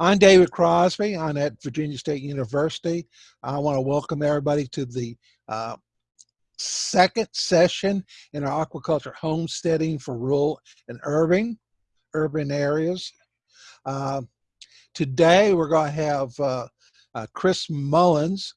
I'm David Crosby. I'm at Virginia State University. I want to welcome everybody to the uh, second session in our aquaculture homesteading for rural and urban, urban areas. Uh, today we're going to have uh, uh Chris Mullins,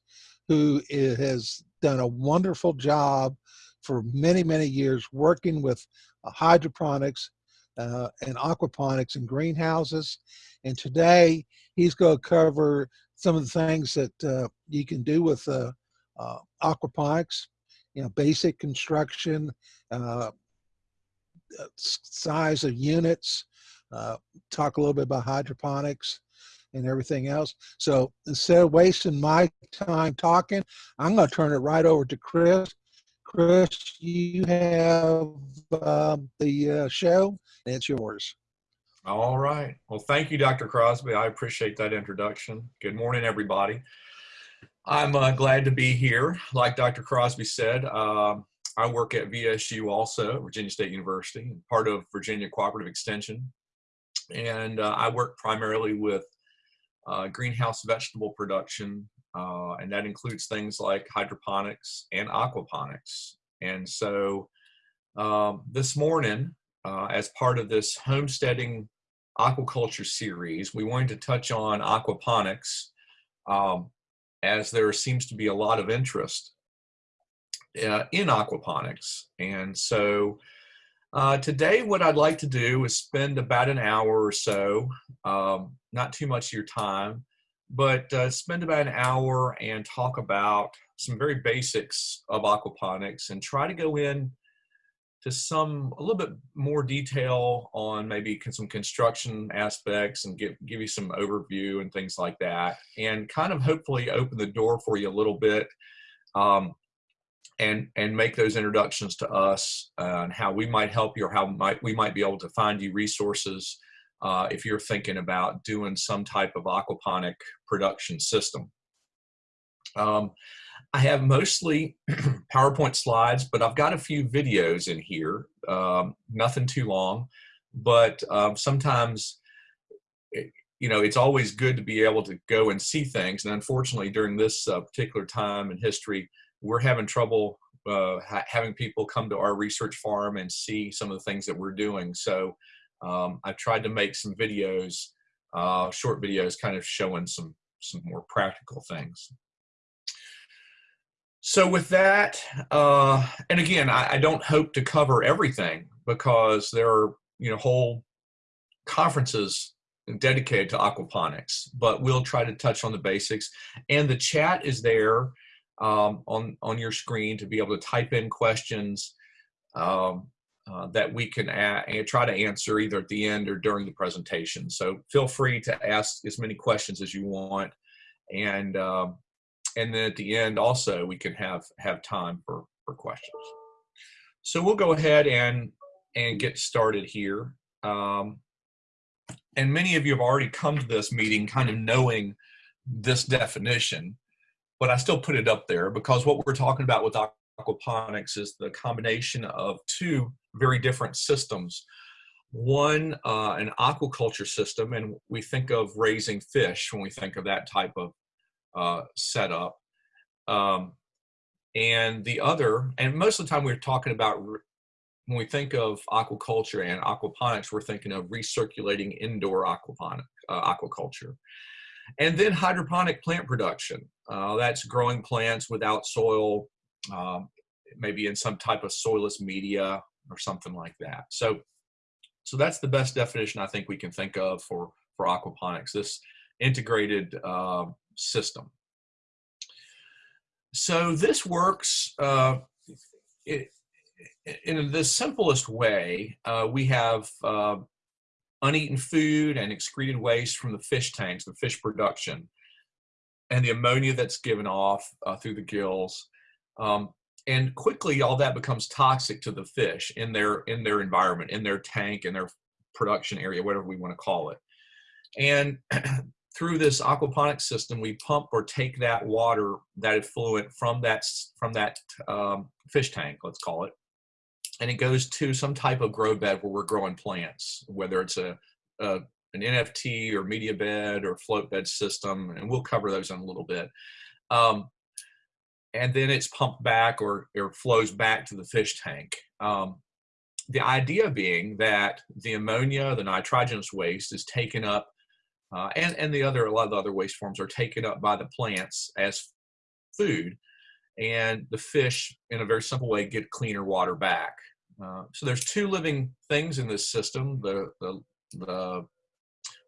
who is, has done a wonderful job for many, many years working with hydroponics uh, and aquaponics and greenhouses. And today he's going to cover some of the things that uh, you can do with uh, uh aquaponics, you know, basic construction, uh, uh, size of units, talk a little bit about hydroponics and everything else. So instead of wasting my time talking, I'm going to turn it right over to Chris Chris, you have um, the uh, show, and it's yours. All right. Well, thank you, Dr. Crosby. I appreciate that introduction. Good morning, everybody. I'm uh, glad to be here. Like Dr. Crosby said, um, I work at VSU also, Virginia State University, part of Virginia Cooperative Extension. And uh, I work primarily with uh, greenhouse vegetable production uh, and that includes things like hydroponics and aquaponics. And so um, this morning, uh, as part of this homesteading aquaculture series, we wanted to touch on aquaponics um, as there seems to be a lot of interest uh, in aquaponics. And so uh, today what I'd like to do is spend about an hour or so, um, not too much of your time, but uh, spend about an hour and talk about some very basics of aquaponics and try to go in to some a little bit more detail on maybe some construction aspects and give give you some overview and things like that and kind of hopefully open the door for you a little bit um, and and make those introductions to us uh, and how we might help you or how might we might be able to find you resources uh, if you're thinking about doing some type of aquaponic production system. Um, I have mostly PowerPoint slides, but I've got a few videos in here, um, nothing too long, but um, sometimes, it, eh, you know, it's always good to be able to go and see things. And unfortunately, during this uh, particular time in history, we're having trouble uh, ha having people come to our research farm and see some of the things that we're doing. So um, I've tried to make some videos, uh, short videos, kind of showing some some more practical things. So with that, uh, and again, I, I, don't hope to cover everything because there are you know whole conferences dedicated to aquaponics, but we'll try to touch on the basics. And the chat is there um, on on your screen to be able to type in questions. Um, uh, that we can try to answer either at the end or during the presentation. So feel free to ask as many questions as you want. And, um, and then at the end also we can have, have time for, for questions. So we'll go ahead and, and get started here. Um, and many of you have already come to this meeting kind of knowing this definition, but I still put it up there because what we're talking about with aquaponics is the combination of two very different systems. One, uh, an aquaculture system, and we think of raising fish when we think of that type of uh, setup. Um, and the other, and most of the time we're talking about when we think of aquaculture and aquaponics, we're thinking of recirculating indoor aquaponic, uh, aquaculture. And then hydroponic plant production. Uh, that's growing plants without soil, um, maybe in some type of soilless media or something like that. So, so that's the best definition I think we can think of for, for aquaponics, this integrated uh, system. So this works uh, it, in the simplest way. Uh, we have uh, uneaten food and excreted waste from the fish tanks, the fish production, and the ammonia that's given off uh, through the gills. Um, and quickly all that becomes toxic to the fish in their in their environment in their tank in their production area whatever we want to call it and through this aquaponic system we pump or take that water that effluent from that from that um, fish tank let's call it and it goes to some type of grow bed where we're growing plants whether it's a, a an NFT or media bed or float bed system, and we'll cover those in a little bit. Um, and then it's pumped back or, or flows back to the fish tank. Um, the idea being that the ammonia, the nitrogenous waste is taken up, uh, and, and the other, a lot of the other waste forms are taken up by the plants as food, and the fish, in a very simple way, get cleaner water back. Uh, so there's two living things in this system, the, the, the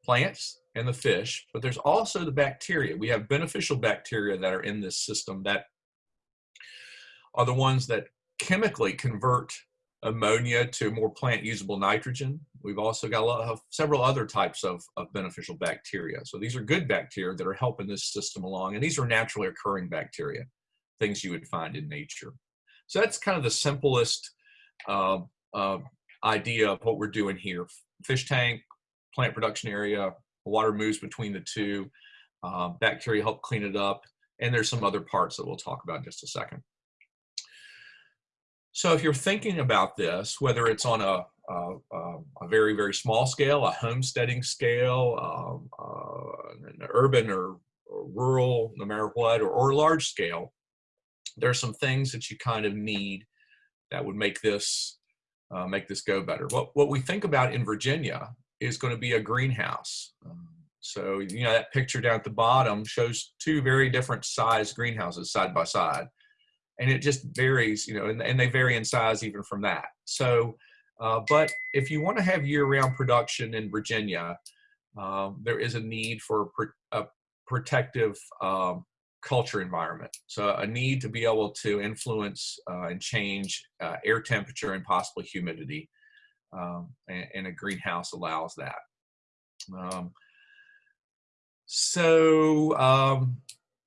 plants and the fish, but there's also the bacteria. We have beneficial bacteria that are in this system that are the ones that chemically convert ammonia to more plant usable nitrogen. We've also got a lot of several other types of, of beneficial bacteria. So these are good bacteria that are helping this system along. And these are naturally occurring bacteria, things you would find in nature. So that's kind of the simplest uh, uh, idea of what we're doing here. Fish tank, plant production area, water moves between the two, uh, bacteria help clean it up, and there's some other parts that we'll talk about in just a second. So if you're thinking about this, whether it's on a, a, a very, very small scale, a homesteading scale, um, uh, an urban or, or, rural, no matter what, or, or large scale, there are some things that you kind of need that would make this uh, make this go better. What, what we think about in Virginia is going to be a greenhouse. Um, so, you know, that picture down at the bottom shows two very different size greenhouses side by side and it just varies, you know, and, and they vary in size even from that. So, uh, but if you want to have year-round production in Virginia, um, there is a need for a protective um, culture environment. So a need to be able to influence uh, and change uh, air temperature and possibly humidity. Um, and, and, a greenhouse allows that. Um, so um,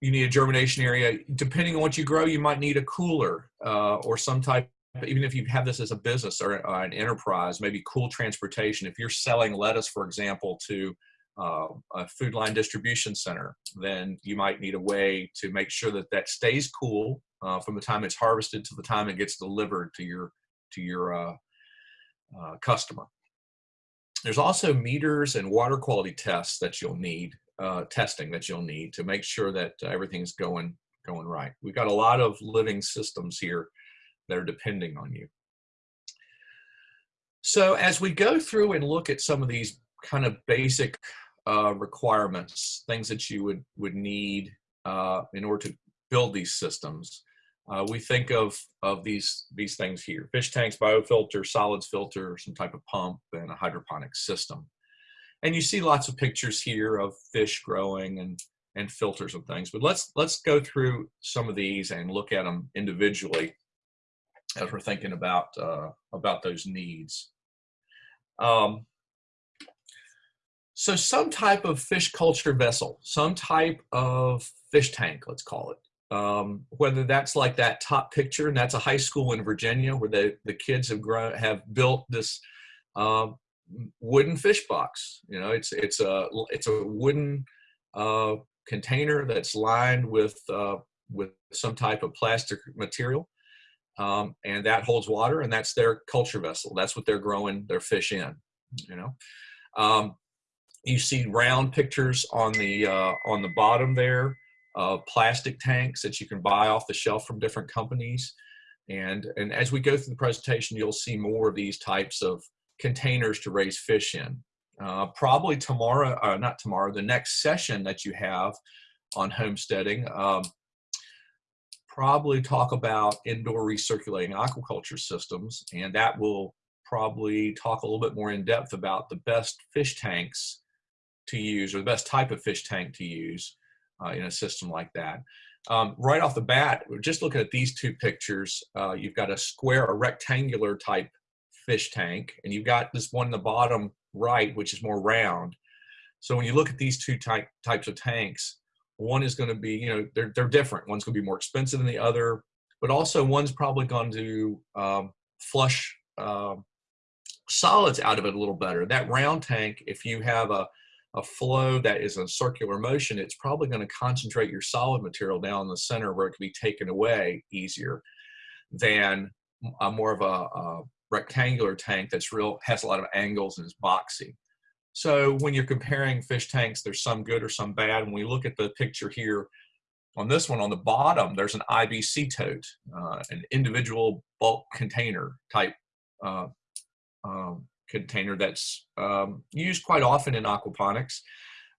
you need a germination area. Depending on what you grow, you might need a cooler uh, or some type, even if you have this as a business or an enterprise, maybe cool transportation. If you're selling lettuce, for example, to uh, a food line distribution center, then you might need a way to make sure that that stays cool uh, from the time it's harvested to the time it gets delivered to your to your uh, uh, customer. There's also meters and water quality tests that you'll need uh, testing that you'll need to make sure that everything's going going right. We've got a lot of living systems here that are depending on you. So as we go through and look at some of these kind of basic uh, requirements, things that you would, would need uh, in order to build these systems, uh, we think of, of these, these things here. Fish tanks, biofilter, solids filter, some type of pump, and a hydroponic system. And you see lots of pictures here of fish growing and, and filters and things. But let's, let's go through some of these and look at them individually as we're thinking about, uh, about those needs. Um, so some type of fish culture vessel, some type of fish tank, let's call it. Um, whether that's like that top picture, and that's a high school in Virginia where the, the kids have grown, have built this uh, wooden fish box. You know, it's it's a it's a wooden uh, container that's lined with uh, with some type of plastic material, um, and that holds water, and that's their culture vessel. That's what they're growing their fish in. You know, um, you see round pictures on the uh, on the bottom there of plastic tanks that you can buy off the shelf from different companies. And, and as we go through the presentation, you'll see more of these types of containers to raise fish in. Uh, probably tomorrow, uh, not tomorrow, the next session that you have on homesteading, um, probably talk about indoor recirculating aquaculture systems, and that will probably talk a little bit more in depth about the best fish tanks to use or the best type of fish tank to use uh, in a system like that. Um, right off the bat, just looking at these two pictures, uh, you've got a square, a rectangular type fish tank, and you've got this one in the bottom right, which is more round. So when you look at these two type, types of tanks, one is going to be, you know, they're, they're different. One's going to be more expensive than the other, but also one's probably going to um, flush uh, solids out of it a little better. That round tank, if you have a, a flow that is a circular motion, it's probably going to concentrate your solid material down in the center where it can be taken away easier than a more of a, a rectangular tank that's real has a lot of angles and is boxy. So when you're comparing fish tanks, there's some good or some bad. When we look at the picture here, on this one on the bottom, there's an IBC tote, uh, an individual bulk container type uh, um, container that's um, used quite often in aquaponics.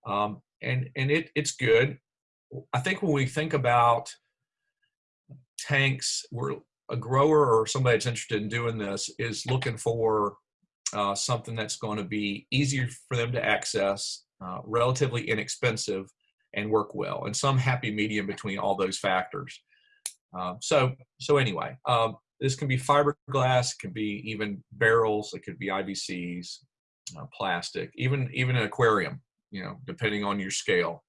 Um, and and it, it's good. I think when we think about tanks, we're a grower or somebody that's interested in doing this is looking for uh, something that's going to be easier for them to access, uh, relatively inexpensive, and work well, and some happy medium between all those factors. Uh, so, so anyway, um, this can be fiberglass, it can be even barrels, it could be IBCs, uh, plastic, even even an aquarium, you know, depending on your scale.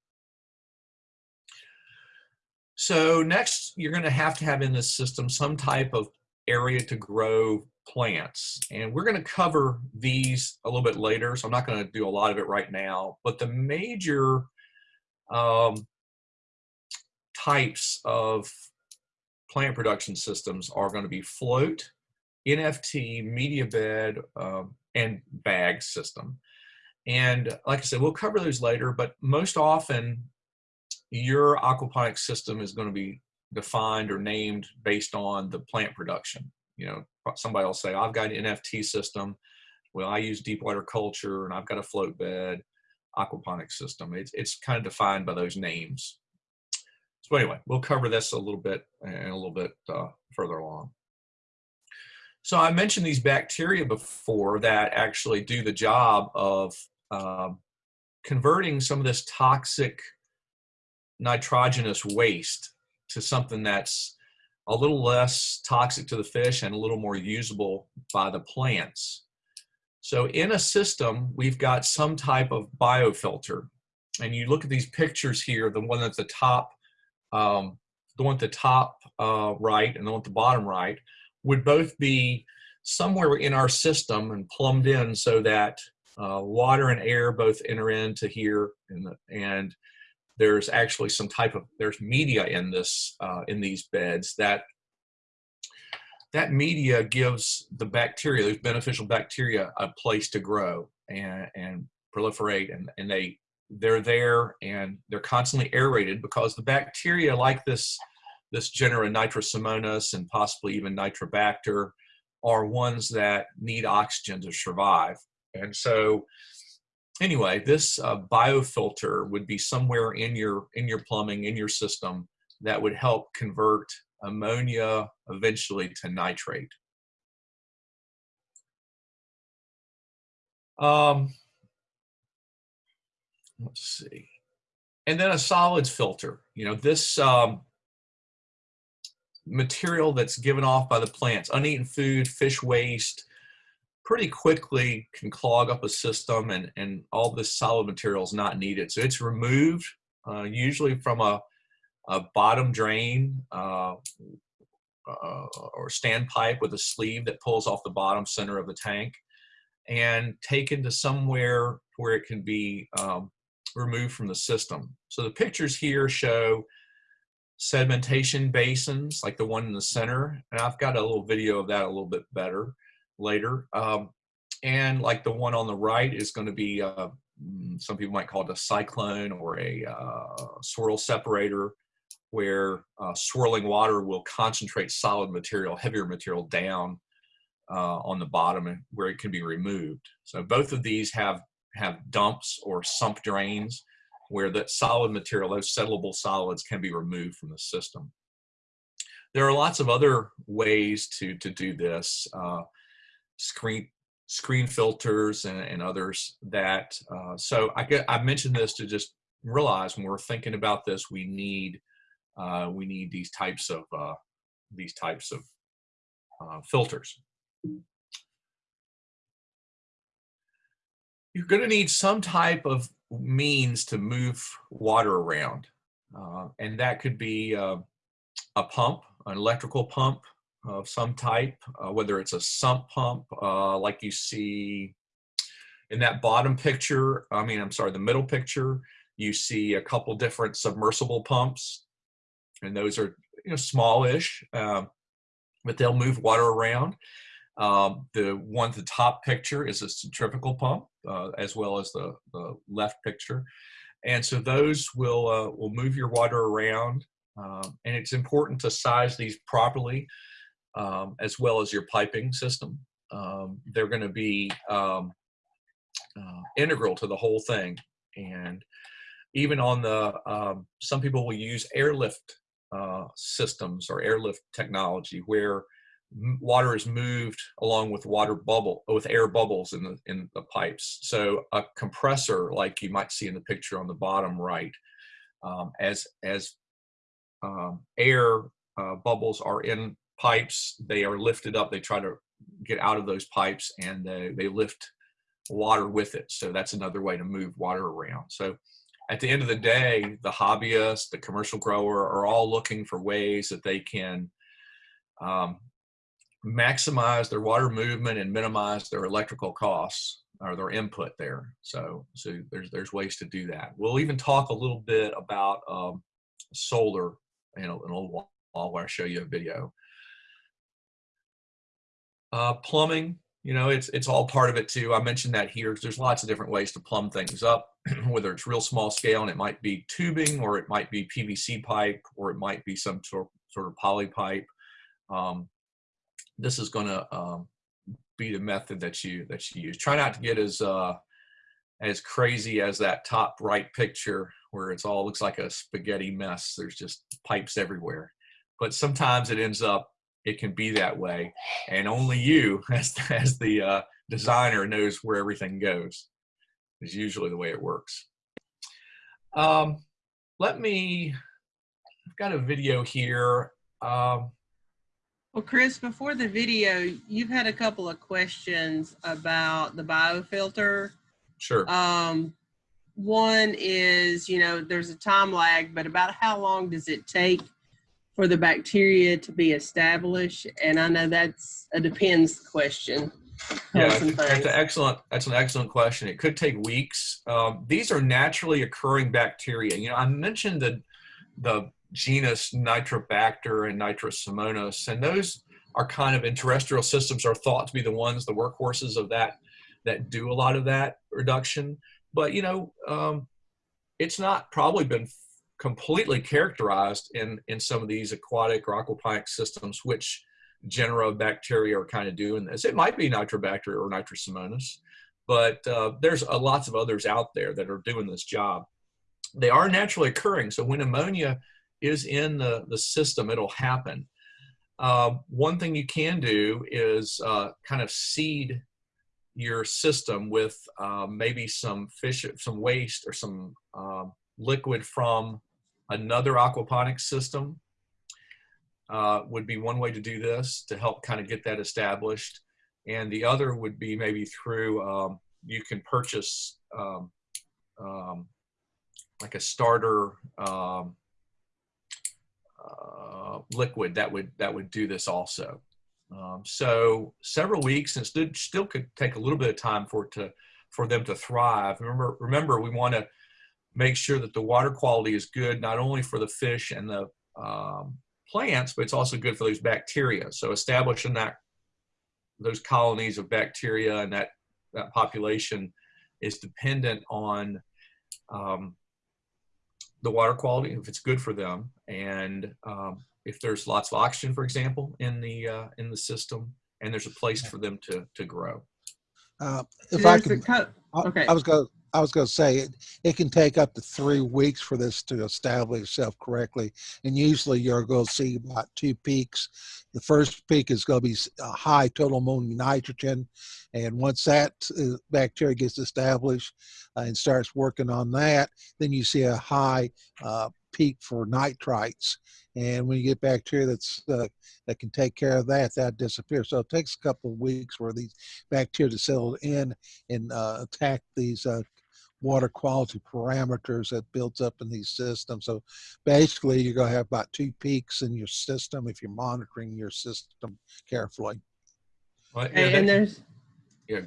So next, you're going to have to have in this system some type of area to grow plants. And we're going to cover these a little bit later, so I'm not going to do a lot of it right now. But the major um, types of plant production systems are going to be float, NFT, media bed, um, and bag system. And like I said, we'll cover those later, but most often your aquaponic system is going to be defined or named based on the plant production. You know, somebody will say, I've got an NFT system. Well, I use deep water culture and I've got a float bed aquaponic system. It's, it's kind of defined by those names. So anyway, we'll cover this a little bit and a little bit uh, further along. So I mentioned these bacteria before that actually do the job of um, converting some of this toxic nitrogenous waste to something that's a little less toxic to the fish and a little more usable by the plants. So in a system, we've got some type of biofilter. And you look at these pictures here, the one at the top, um, the one at the top uh, right and the one at the bottom right, would both be somewhere in our system and plumbed in so that uh, water and air both enter into here and, and there's actually some type of there's media in this uh, in these beds that that media gives the bacteria, those beneficial bacteria, a place to grow and, and proliferate, and, and they they're there and they're constantly aerated because the bacteria like this this genera nitrosomonas and possibly even nitrobacter are ones that need oxygen to survive. And so anyway, this uh, biofilter would be somewhere in your in your plumbing, in your system that would help convert ammonia eventually to nitrate. Um, let's see. And then a solids filter. You know, this um, material that's given off by the plants, uneaten food, fish waste, pretty quickly can clog up a system and, and all this solid material is not needed. So it's removed uh, usually from a a bottom drain uh, uh, or standpipe with a sleeve that pulls off the bottom center of the tank and taken to somewhere where it can be um, removed from the system. So the pictures here show sedimentation basins like the one in the center and I've got a little video of that a little bit better later um, and like the one on the right is going to be uh, mm, some people might call it a cyclone or a uh, swirl separator where uh, swirling water will concentrate solid material, heavier material down uh, on the bottom where it can be removed. So both of these have, have dumps or sump drains where that solid material, those settleable solids can be removed from the system. There are lots of other ways to, to do this. Uh, screen, screen filters and, and others that, uh, so I, get, I mentioned this to just realize when we're thinking about this, we need uh, we need these types of uh, these types of uh, filters. You're going to need some type of means to move water around, uh, and that could be uh, a pump, an electrical pump of some type, uh, whether it's a sump pump like you see in that bottom picture. I mean, I'm sorry, the middle picture. You see a couple different submersible pumps and those are you know smallish, um, but they'll move water around. Um, the one, at the top picture is a centrifugal pump, uh, as well as the, the left picture. And so those will, uh, will move your water around. Um, and it's important to size these properly, um, as well as your piping system. Um, they're going to be um, uh, integral to the whole thing. And even on the, um, some people will use airlift uh, systems or airlift technology where water is moved along with water bubble with air bubbles in the in the pipes so a compressor like you might see in the picture on the bottom right um, as as um, air uh, bubbles are in pipes they are lifted up they try to get out of those pipes and they, they lift water with it so that's another way to move water around so at the end of the day the hobbyist the commercial grower are all looking for ways that they can um, maximize their water movement and minimize their electrical costs or their input there. So, so there's there's ways to do that. We'll even talk a little bit about um, solar in a, in a little while where I show you a video. Uh, plumbing, you know, it's it's all part of it too. I mentioned that here. There's lots of different ways to plumb things up, whether it's real small scale and it might be tubing, or it might be PVC pipe, or it might be some sort sort of poly pipe. Um, this is going to um, be the method that you that you use. Try not to get as uh, as crazy as that top right picture where it's all looks like a spaghetti mess. There's just pipes everywhere. But sometimes it ends up it can be that way, and only you as as the uh, designer knows where everything goes. Is usually the way it works. Um, let me. I've got a video here. Um, well, Chris, before the video, you've had a couple of questions about the biofilter. Sure. Um, one is, you know, there's a time lag, but about how long does it take for the bacteria to be established? And I know that's a depends question. Yeah, that's an excellent. That's an excellent question. It could take weeks. Um, these are naturally occurring bacteria. You know, I mentioned the the genus Nitrobacter and Nitrosomonas, and those are kind of in terrestrial systems are thought to be the ones, the workhorses of that, that do a lot of that reduction. But you know, um, it's not probably been completely characterized in in some of these aquatic or aquaponic systems, which genera of bacteria are kind of doing this. It might be Nitrobacter or Nitrosomonas, but uh, there's a, lots of others out there that are doing this job. They are naturally occurring. So when ammonia is in the, the system, it'll happen. Uh, one thing you can do is uh, kind of seed your system with uh, maybe some fish, some waste or some liquid from another aquaponics system uh, would be one way to do this to help kind of get that established. And the other would be maybe through, um, you can purchase um, um like a starter um, uh, liquid that would that would do this also. Um, so several weeks and still, still could take a little bit of time for it to for them to thrive. Remember, remember we want to make sure that the water quality is good not only for the fish and the um, plants, but it's also good for those bacteria. So establishing that those colonies of bacteria and that that population is dependent on um, the water quality, if it's good for them, and um, if there's lots of oxygen, for example, in the uh, in the system, and there's a place for them to to grow. Uh, if I could, okay. I, I was going. I was going to say it, it can take up to three weeks for this to establish itself correctly. And usually you're going to see about two peaks. The first peak is going to be high total ammonium nitrogen. And once that uh, bacteria gets established uh, and starts working on that, then you see a high uh, peak for nitrites. And when you get bacteria that's uh, that can take care of that, that disappears. So it takes a couple of weeks for these bacteria to settle in and uh, attack these uh, water quality parameters that builds up in these systems. So basically you're going to have about two peaks in your system if you're monitoring your system carefully. Well, yeah, and, there's yeah,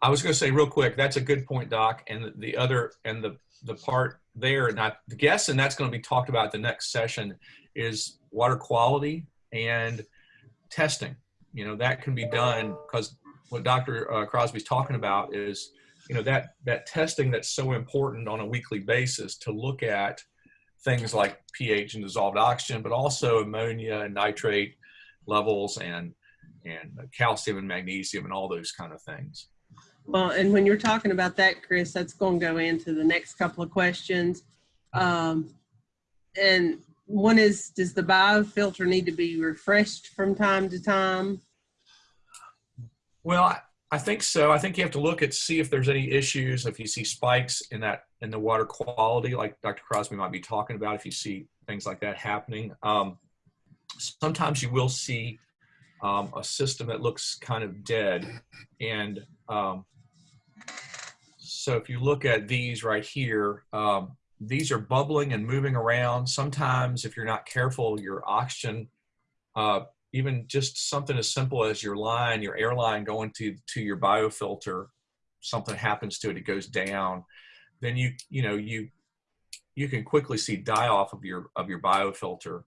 I was going to say real quick, that's a good point, Doc. And the, the other and the the part there, and I guess, and that's going to be talked about the next session, is water quality and testing. you know, that can be done because what Dr. uh, Crosby's talking about is, you know, that, that testing that's so important on a weekly basis to look at things like pH and dissolved oxygen, but also ammonia and nitrate levels and, and calcium and magnesium and all those kind of things. Well, and when you're talking about that, Chris, that's going to go into the next couple of questions. Um, and one is, does the biofilter need to be refreshed from time to time? Well, I, think so. I think you have to look at see if there's any issues. If you see spikes in that in the water quality, like Dr. Crosby might be talking about, if you see things like that happening, um, sometimes you will see um, a system that looks kind of dead. And um, so if you look at these right here, um, these are bubbling and moving around. Sometimes if you're not careful, your oxygen uh, even just something as simple as your line, your airline going to, to your biofilter, something happens to it, it goes down, then you, you know, you, you can quickly see die off of your, of your biofilter.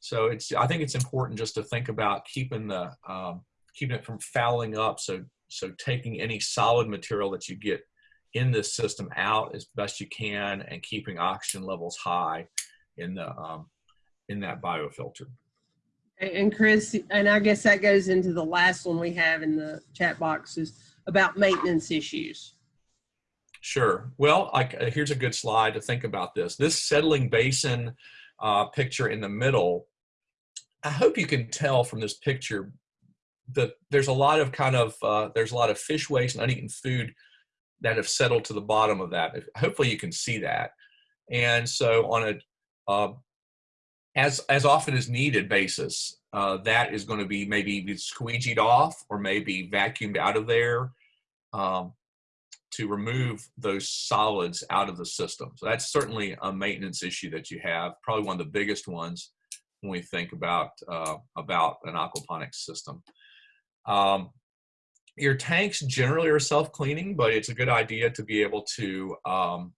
So it's, I think it's important just to think about keeping the, um, keeping it from fouling up. So, so taking any solid material that you get in this system out as best you can and keeping oxygen levels high in the, um, in that biofilter. And Chris, and I guess that goes into the last one we have in the chat box is about maintenance issues. Sure. Well, uh, here's a good slide to think about this. This settling basin uh, picture in the middle, I hope you can tell from this picture that there's a lot of kind of, uh, there's a lot of fish waste and uneaten food that have settled to the bottom of that. Hopefully you can see that. And so on a, uh, as as often as needed basis, uh, that is going to be maybe squeegeed off or maybe vacuumed out of there um, to remove those solids out of the system. So that's certainly a maintenance issue that you have, probably one of the biggest ones when we think about uh, about an aquaponics system. Um, your tanks generally are self-cleaning, but it's a good idea to be able to um,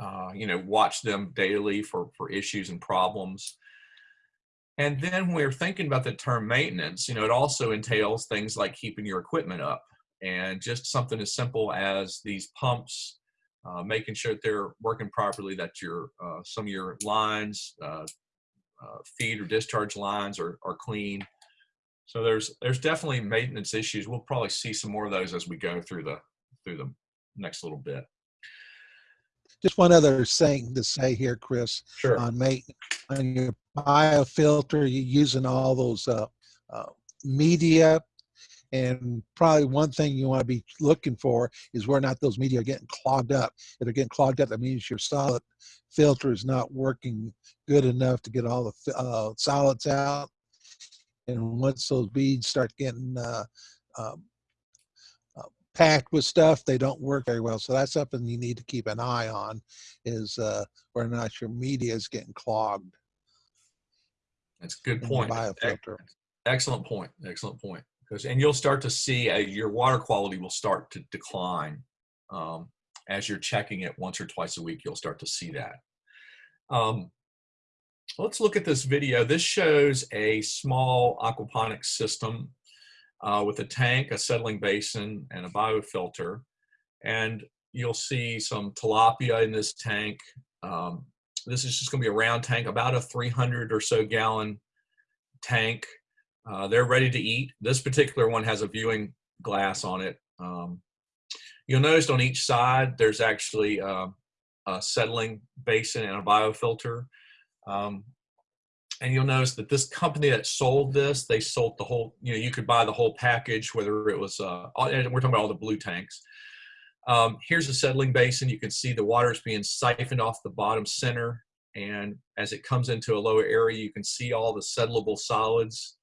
uh, you know, watch them daily for, for issues and problems. And then when we're thinking about the term maintenance, you know, it also entails things like keeping your equipment up and just something as simple as these pumps, uh, making sure that they're working properly, that your uh, some of your lines, uh, uh, feed or discharge lines are, are clean. So there's there's definitely maintenance issues. We'll probably see some more of those as we go through the through the next little bit. Just one other thing to say here, Chris, Sure. on make on your biofilter, you're using all those uh, uh, media, and probably one thing you want to be looking for is where not those media are getting clogged up. If they're getting clogged up, that means your solid filter is not working good enough to get all the uh, solids out. And once those beads start getting uh, um, packed with stuff, they don't work very well. So that's something you need to keep an eye on is uh, whether or not your media is getting clogged That's a good point. biofilter. Excellent point. Excellent point. Because and you'll start to see uh, your water quality will start to decline um, as you're checking it once or twice a week. You'll start to see that. Um, let's look at this video. This shows a small aquaponics system uh, with a tank, a settling basin, and a biofilter. And you'll see some tilapia in this tank. Um, this is just going to be a round tank, about a 300 or so gallon tank. Uh, they're ready to eat. This particular one has a viewing glass on it. Um, you'll notice on each side there's actually uh, a settling basin and a biofilter. Um, and you'll notice that this company that sold this, they sold the whole, you know, you could buy the whole package, whether it was, uh, all, and we're talking about all the blue tanks. Um, here's a settling basin. You can see the water is being siphoned off the bottom center. And as it comes into a lower area, you can see all the settleable solids.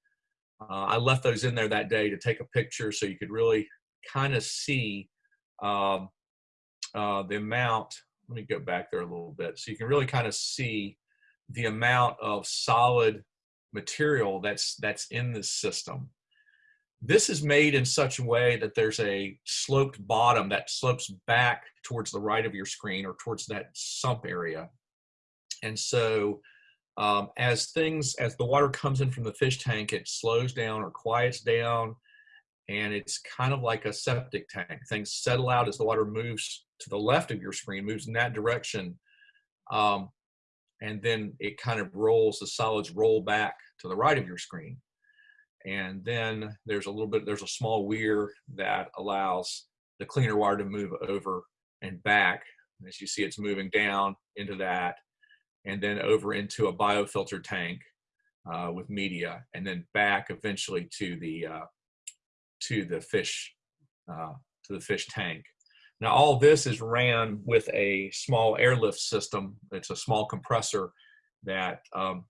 Uh, I left those in there that day to take a picture so you could really kind of see um, uh, the amount. Let me go back there a little bit. So you can really kind of see the amount of solid material that's that's in this system. This is made in such a way that there's a sloped bottom that slopes back towards the right of your screen or towards that sump area. And so um, as things, as the water comes in from the fish tank, it slows down or quiets down. And it's kind of like a septic tank. Things settle out as the water moves to the left of your screen, moves in that direction. Um, and then it kind of rolls, the solids roll back to the right of your screen. And then there's a little bit, there's a small weir that allows the cleaner water to move over and back. As you see, it's moving down into that and then over into a biofilter tank uh, with media and then back eventually to the uh, to the fish uh, to the fish tank. Now all this is ran with a small airlift system. It's a small compressor that um,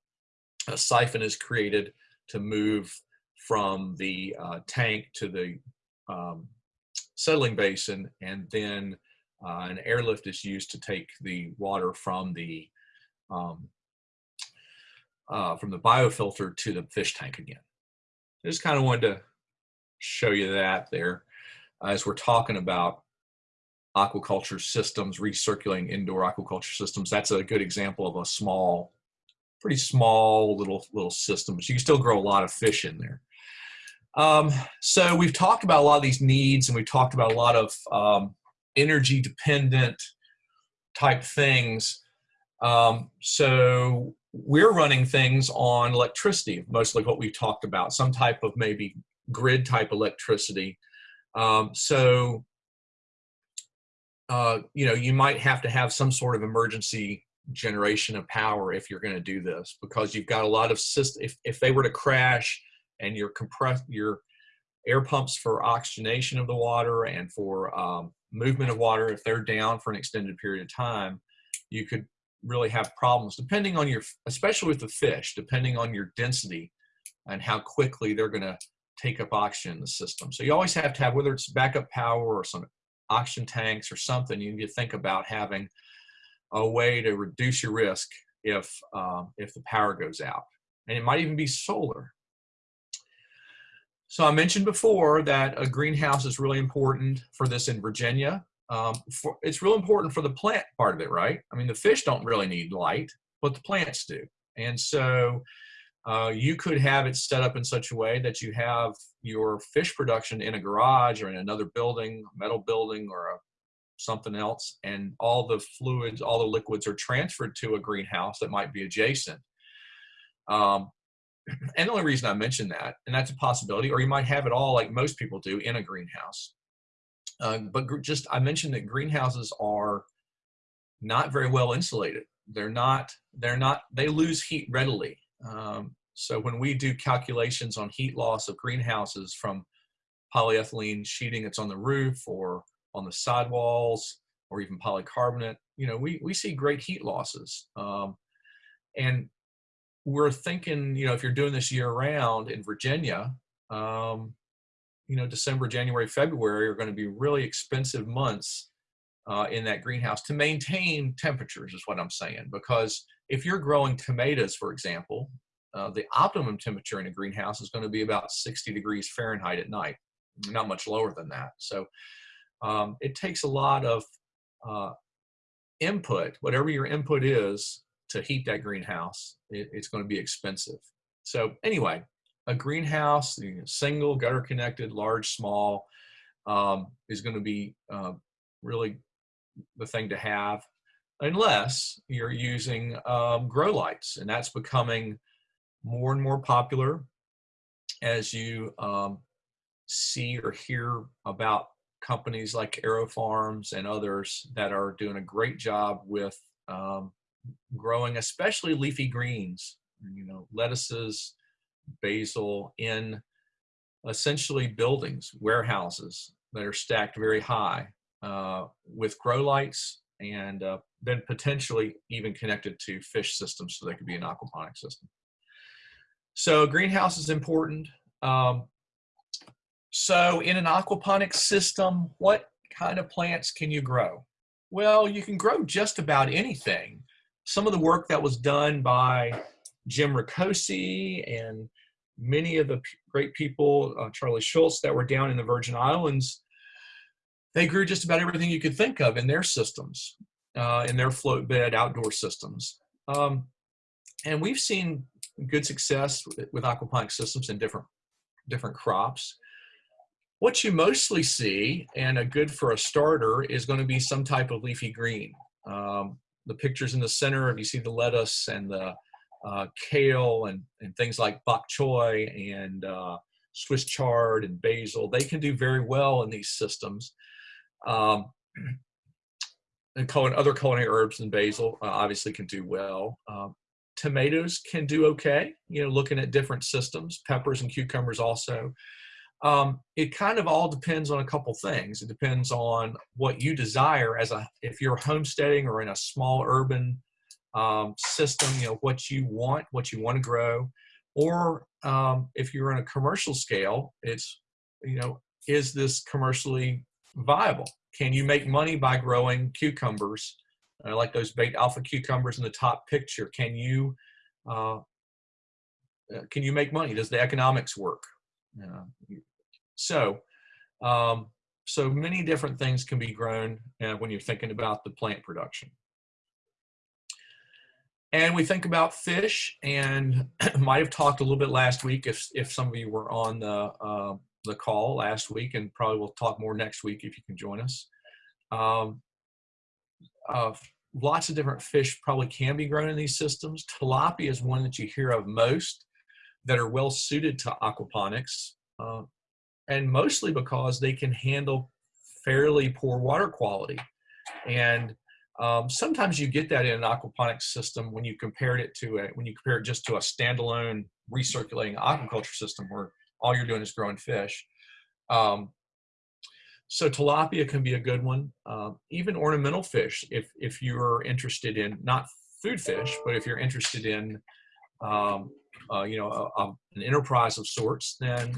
a siphon is created to move from the uh, tank to the um, settling basin and then uh, an airlift is used to take the water from the um, uh, from the biofilter to the fish tank again. I Just kind of wanted to show you that there as we're talking about aquaculture systems, recirculating indoor aquaculture systems. That's a good example of a small, pretty small little little system, but you can still grow a lot of fish in there. Um, so we've talked about a lot of these needs and we've talked about a lot of um, energy dependent type things. Um, so we're running things on electricity, mostly what we talked about, some type of maybe grid type electricity. Um, so, uh, you know, you might have to have some sort of emergency generation of power if you're going to do this because you've got a lot of system. If, if they were to crash and your compress your air pumps for oxygenation of the water and for um, movement of water, if they're down for an extended period of time, you could really have problems depending on your, especially with the fish, depending on your density and how quickly they're going to take up oxygen in the system. So you always have to have, whether it's backup power or some oxygen tanks or something, you need to think about having a way to reduce your risk if, um, if the power goes out. And it might even be solar. So I mentioned before that a greenhouse is really important for this in Virginia. Um, for, it's real important for the plant part of it, right? I mean, the fish don't really need light, but the plants do. And so uh, you could have it set up in such a way that you have your fish production in a garage or in another building, metal building or a, something else, and all the fluids, all the liquids are transferred to a greenhouse that might be adjacent. Um, and the only reason I mention that, and that's a possibility, or you might have it all like most people do in a greenhouse. Uh, but just I mentioned that greenhouses are not very well insulated. They're not. They're not. They lose heat readily. Um, so when we do calculations on heat loss of greenhouses from polyethylene sheeting that's on the roof or on the sidewalls or even polycarbonate, you know, we, we see great heat losses. Um, and we're thinking, you know, if you're doing this year round in Virginia, um, you know, December, January, February are going to be really expensive months uh, in that greenhouse to maintain temperatures is what I'm saying. Because if you're growing tomatoes, for example, uh, the optimum temperature in a greenhouse is going to be about 60 degrees Fahrenheit at night, not much lower than that. So um, it takes a lot of uh, input, whatever your input is to heat that greenhouse, it, it's going to be expensive. So anyway, a greenhouse, single, gutter connected, large, small, um, is going to be uh, really the thing to have unless you're using um, grow lights and that's becoming more and more popular as you um, see or hear about companies like AeroFarms and others that are doing a great job with um, growing especially leafy greens you know lettuces basil in essentially buildings, warehouses that are stacked very high uh, with grow lights and uh, then potentially even connected to fish systems so they could be an aquaponic system. So greenhouse is important. Um, so in an aquaponic system, what kind of plants can you grow? Well, you can grow just about anything. Some of the work that was done by Jim Rakocy and many of the great people, uh, Charlie Shultz, that were down in the Virgin Islands, they grew just about everything you could think of in their systems, uh, in their float bed outdoor systems. Um, and we've seen good success with, with aquaponic systems in different different crops. What you mostly see, and a good for a starter, is going to be some type of leafy green. Um, the pictures in the center, if you see the lettuce and the uh, kale and, and things like bok choy and uh, Swiss chard and basil, they can do very well in these systems. Um, and other culinary herbs and basil uh, obviously can do well. Um, tomatoes can do okay, you know, looking at different systems, peppers and cucumbers also. Um, it kind of all depends on a couple things. It depends on what you desire as a, if you're homesteading or in a small urban um, system, you know, what you want, what you want to grow. Or um, if you're in a commercial scale, it's, you know, is this commercially viable? Can you make money by growing cucumbers like those Beit Alpha cucumbers in the top picture. Can you uh, uh can you make money? Does the economics work? So um, so many different things can be grown uh, when you're thinking about the plant production. And we think about fish, and might have talked a little bit last week if if some of you were on the uh, the call last week, and probably we'll talk more next week if you can join us. Um, uh, lots of different fish probably can be grown in these systems. Tilapia is one that you hear of most that are well suited to aquaponics, uh, and mostly because they can handle fairly poor water quality. And um, sometimes you get that in an aquaponics system when you compare it to a, when you compare it just to a standalone recirculating aquaculture system where all you're doing is growing fish. Um, so tilapia can be a good one. Um, even ornamental fish, if, if you're interested in, not food fish, but if you're interested in, um, uh, you know, a, a, an enterprise of sorts, then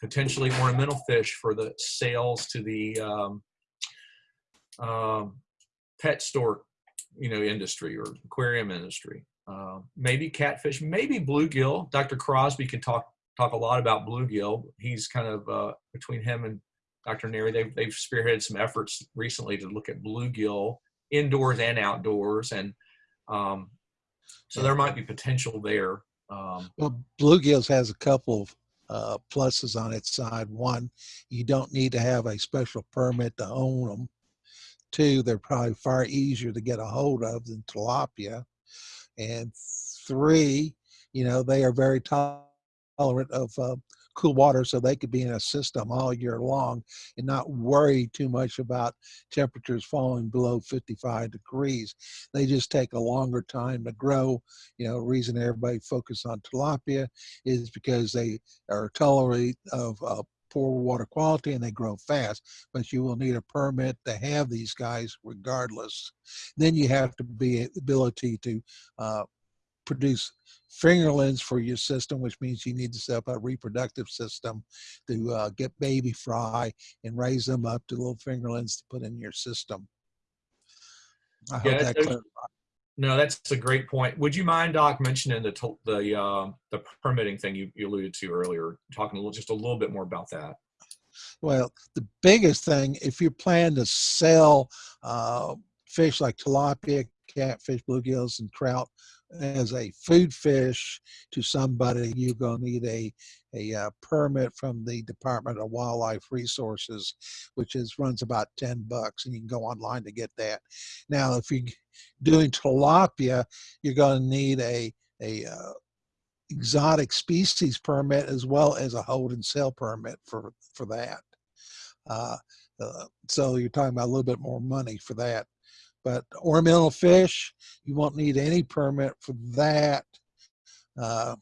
potentially ornamental fish for the sales to the um, um pet store, you know, industry or aquarium industry. Uh, maybe catfish, maybe bluegill. Dr. Crosby can talk talk a lot about bluegill. He's kind of uh, between him and Dr. Neri, they've, they've spearheaded some efforts recently to look at bluegill indoors and outdoors. And um, so there might be potential there. Um, well, bluegills has a couple of uh, pluses on its side. One, you don't need to have a special permit to own them. Two, they're probably far easier to get a hold of than tilapia. And three, you know, they are very tolerant of uh, cool water so they could be in a system all year long and not worry too much about temperatures falling below 55 degrees. They just take a longer time to grow. You know, reason everybody focus on tilapia is because they are tolerant of uh, poor water quality and they grow fast, but you will need a permit to have these guys regardless. Then you have to be ability to uh, produce fingerlings for your system, which means you need to set up a reproductive system to uh, get baby fry and raise them up to little fingerlings to put in your system. I yeah, hope that clarifies. No, that's a great point. Would you mind, Doc, mentioning the the uh, the permitting thing you, you alluded to earlier, talking a little, just a little bit more about that? Well, the biggest thing, if you plan to sell uh, fish like tilapia, catfish, bluegills, and trout as a food fish to somebody, you're going to need a, a uh, permit from the Department of Wildlife Resources, which is runs about 10 bucks, and you can go online to get that. Now, if you're doing tilapia, you're going to need a, a uh, exotic species permit as well as a hold and sell permit for, for that. Uh, uh, so you're talking about a little bit more money for that. But ornamental fish, you won't need any permit for that uh,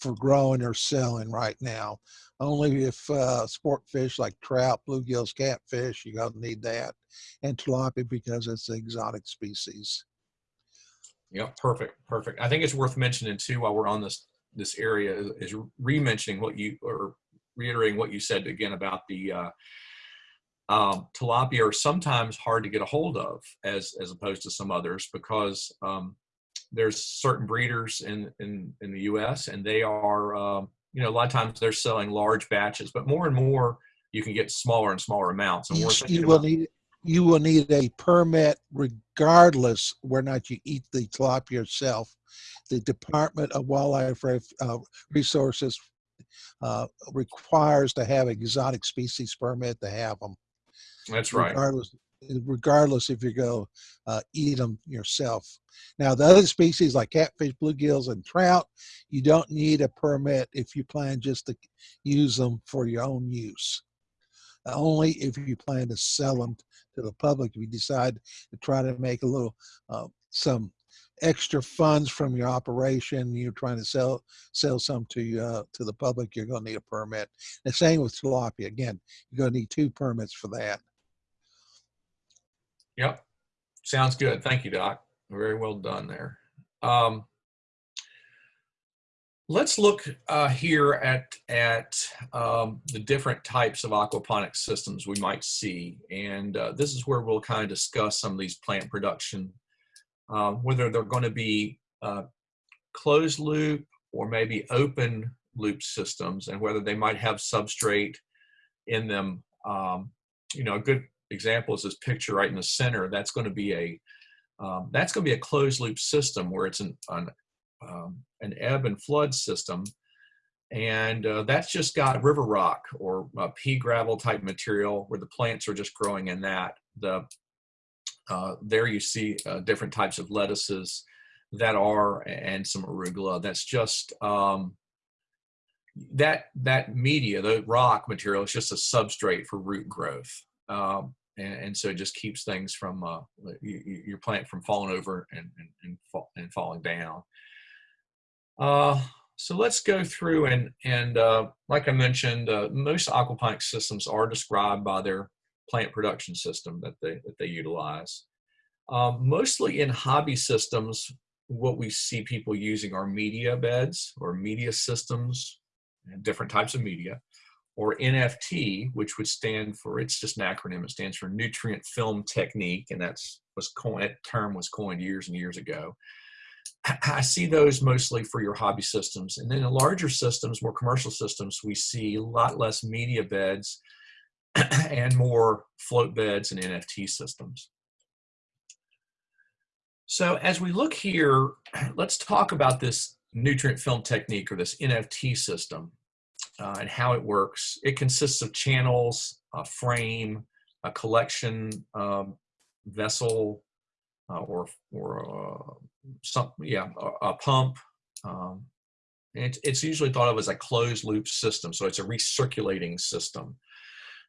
for growing or selling right now. Only if uh, sport fish like trout, bluegills, catfish, you're going to need that. And tilapia because it's an exotic species. Yeah, perfect, perfect. I think it's worth mentioning too while we're on this this area is re-mentioning what you or reiterating what you said again about the uh, um, tilapia are sometimes hard to get a hold of as as opposed to some others because um, there's certain breeders in, in in the U.S. and they are um, you know a lot of times they're selling large batches, but more and more you can get smaller and smaller amounts. And you, you will need you will need a permit regardless whether or not you eat the tilapia yourself. The Department of Wildlife uh, Resources uh, requires to have exotic species permit to have them. That's right. Regardless, regardless if you go uh, eat them yourself. Now, the other species like catfish, bluegills, and trout, you don't need a permit if you plan just to use them for your own use. Only if you plan to sell them to the public, if you decide to try to make a little, uh, some extra funds from your operation, you're trying to sell, sell some to, uh, to the public, you're gonna need a permit. The same with tilapia. Again, you're gonna need two permits for that. Yep. Sounds good. Thank you, Doc. Very well done there. Um, let's look uh, here at, at um, the different types of aquaponic systems we might see. And uh, this is where we'll kind of discuss some of these plant production, uh, whether they're going to be uh, closed loop or maybe open loop systems and whether they might have substrate in them. Um, you know, a good example is this picture right in the center. That's going to be a um, that's going to be a closed loop system where it's an an, um, an ebb and flood system, and uh, that's just got river rock or uh, pea gravel type material where the plants are just growing in that. The uh, there you see uh, different types of lettuces that are and some arugula. That's just um, that that media, the rock material, is just a substrate for root growth. Um, and, and, so it just keeps things from uh, you, your plant from falling over and and, and, fall, and falling down. Uh, so let's go through and and uh, like I mentioned, uh, most aquaponic systems are described by their plant production system that they that they utilize. Um, mostly in hobby systems, what we see people using are media beds or media systems, and different types of media or NFT, which would stand for, it's just an acronym, it stands for Nutrient Film Technique, and that's was coined, that term was coined years and years ago. I see those mostly for your hobby systems. And then in larger systems, more commercial systems, we see a lot less media beds and more float beds and NFT systems. So as we look here, let's talk about this nutrient film technique or this NFT system uh, and how it works. It consists of channels, a frame, a collection um, vessel, uh, or or uh, some yeah a, a pump. Um, it, it's usually thought of as a closed loop system, so it's a recirculating system.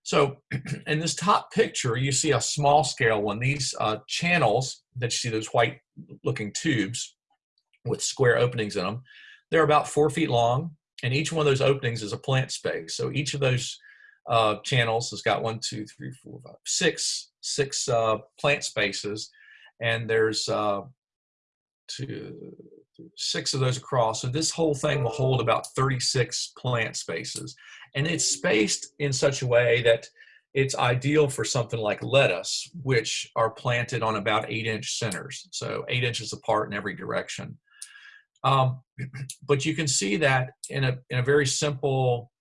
So in this top picture, you see a small scale one. These uh, channels that you see, those white looking tubes with square openings in them, they're about four feet long and each one of those openings is a plant space. So each of those uh, channels has got one, two, three, four, five, six, six uh, plant spaces, and there's uh, two, six of those across. So this whole thing will hold about 36 plant spaces, and it's spaced in such a way that it's ideal for something like lettuce, which are planted on about eight inch centers, so eight inches apart in every direction. Um, but you can see that in a, in a very simple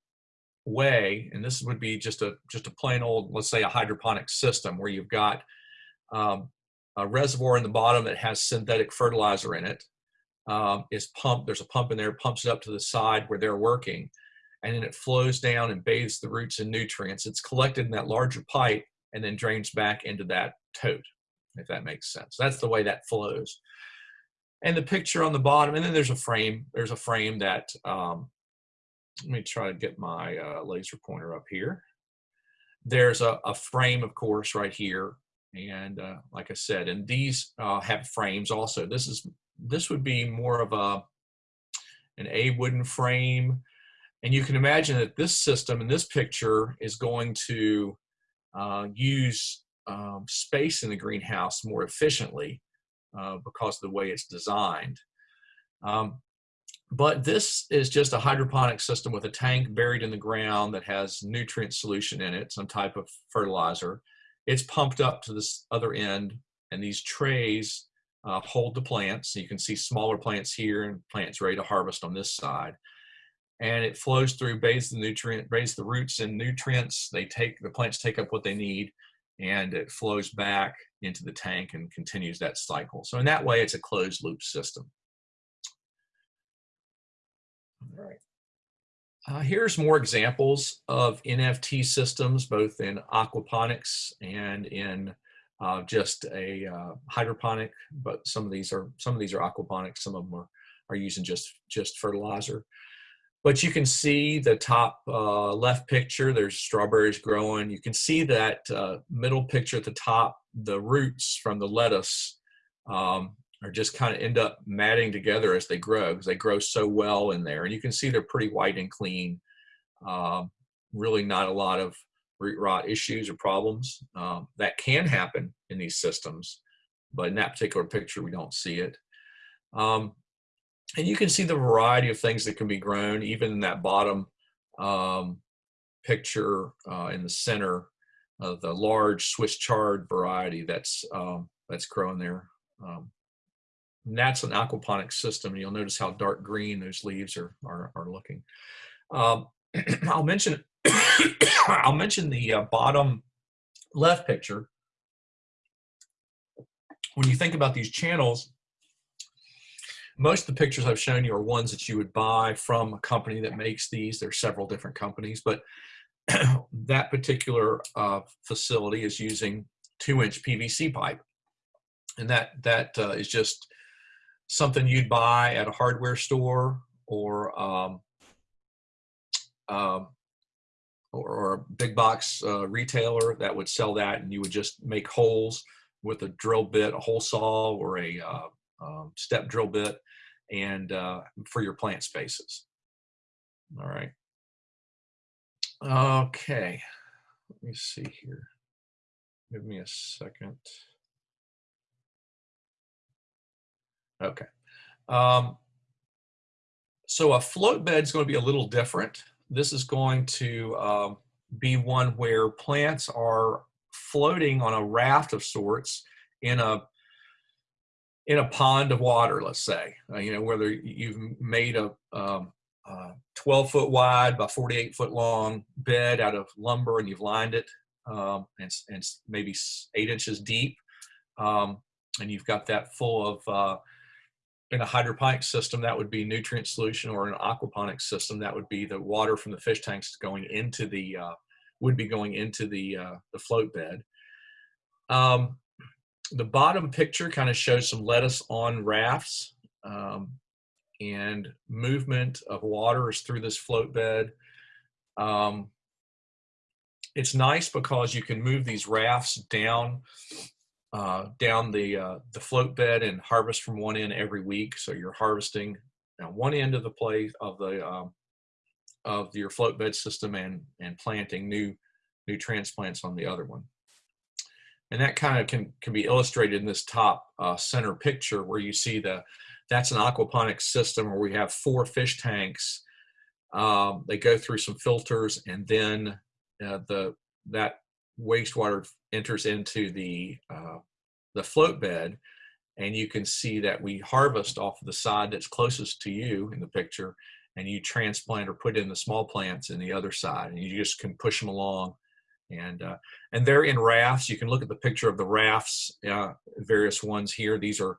way, and this would be just a, just a plain old, let's say a hydroponic system where you've got um, a reservoir in the bottom that has synthetic fertilizer in it. Um, is pumped, there's a pump in there, pumps it up to the side where they're working, and then it flows down and bathes the roots in nutrients. It's collected in that larger pipe and then drains back into that tote, if that makes sense. That's the way that flows and the picture on the bottom and then there's a frame there's a frame that um, let me try to get my uh, laser pointer up here. There's a, a, frame of course right here and uh, like I said and these uh, have frames also. This is this would be more of a an A wooden frame and you can imagine that this system in this picture is going to uh, use um, space in the greenhouse more efficiently uh, because of the way it's designed. Um, but this is just a hydroponic system with a tank buried in the ground that has nutrient solution in it, some type of fertilizer. It's pumped up to this other end, and these trays uh, hold the plants. So you can see smaller plants here and plants ready to harvest on this side. And it flows through, bathes the nutrient, bathes the roots in nutrients. They take the plants take up what they need, and it flows back into the tank and continues that cycle. So in that way, it's a closed loop system. All right. Uh, here's more examples of NFT systems, both in aquaponics and in uh, just a uh, hydroponic. But some of these are some of these are aquaponics. Some of them are are using just just fertilizer. But you can see the top uh, left picture. There's strawberries growing. You can see that uh, middle picture at the top. The roots from the lettuce um, are just kind of end up matting together as they grow because they grow so well in there. And you can see they're pretty white and clean. Um, really not a lot of root rot issues or problems. Um, that can happen in these systems, but in that particular picture, we don't see it. Um, and you can see the variety of things that can be grown, even in that bottom um, picture uh, in the center of the large Swiss chard variety that's um, that's growing there. Um, and that's an aquaponic system. And you'll notice how dark green those leaves are, are, are looking. Um, I'll mention I'll mention the uh, bottom left picture. When you think about these channels, most of the pictures I've shown you are ones that you would buy from a company that makes these. There's several different companies, but that particular uh, facility is using two inch PVC pipe. And that, that uh, is just something you'd buy at a hardware store or um, um, or, or, a big box uh, retailer that would sell that and you would just make holes with a drill bit, a hole saw or a uh, um, step drill bit and uh, for your plant spaces. All right. Okay, let me see here. Give me a second. Okay. Um, so a float bed is going to be a little different. This is going to um, be one where plants are floating on a raft of sorts in a in a pond of water, let's say, uh, you know, whether you've made a um, uh, 12 foot wide by 48 foot long bed out of lumber and you've lined it um, and, and maybe eight inches deep. Um, and you've got that full of uh, in a hydroponic system, that would be nutrient solution, or an aquaponic system, that would be the water from the fish tanks going into the uh, would be going into the uh, the float bed. Um, the bottom picture kind of shows some lettuce on rafts, um, and movement of water is through this float bed. Um, it's nice because you can move these rafts down uh, down the uh, the float bed and harvest from one end every week. So you're harvesting one end of the place of the um, of your float bed system and and planting new new transplants on the other one. And that kind of can can be illustrated in this top uh, center picture where you see the that's an aquaponics system where we have four fish tanks. Um, they go through some filters and then uh, the that wastewater enters into the uh, the float bed and you can see that we harvest off of the side that's closest to you in the picture and you transplant or put in the small plants in the other side and you just can push them along and uh, and they're in rafts you can look at the picture of the rafts uh, various ones here these are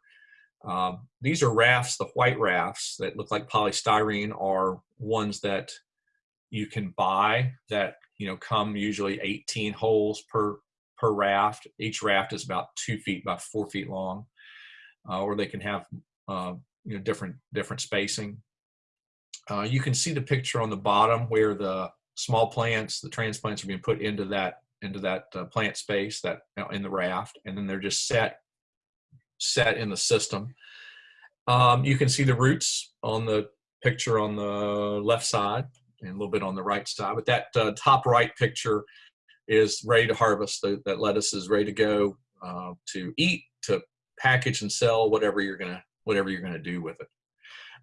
um, these are rafts the white rafts that look like polystyrene are ones that you can buy that you know, come usually 18 holes per per raft. Each raft is about two feet by four feet long, uh, or they can have uh, you know different different spacing. Uh, you can see the picture on the bottom where the small plants, the transplants, are being put into that into that uh, plant space that in the raft, and then they're just set set in the system. Um, you can see the roots on the picture on the left side and a little bit on the right side. But that uh, top right picture is ready to harvest. The, that lettuce is ready to go uh, to eat, to package and sell, whatever you're gonna whatever you're gonna do with it.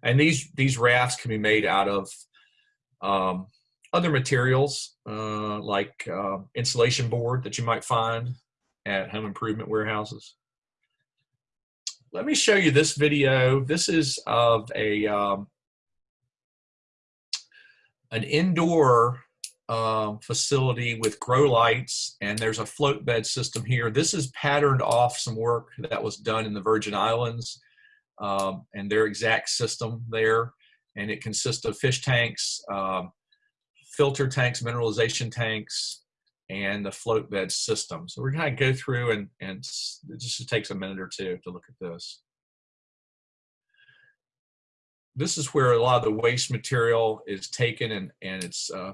And these these rafts can be made out of um, other materials uh, like uh, insulation board that you might find at home improvement warehouses. Let me show you this video. This is of a um, an indoor um, facility with grow lights, and there's a float bed system here. This is patterned off some work that was done in the Virgin Islands um, and their exact system there. And it consists of fish tanks, um, filter tanks, mineralization tanks, and the float bed system. So we're going to go through and, and it just takes a minute or two to look at this. This is where a lot of the waste material is taken and, and it's uh,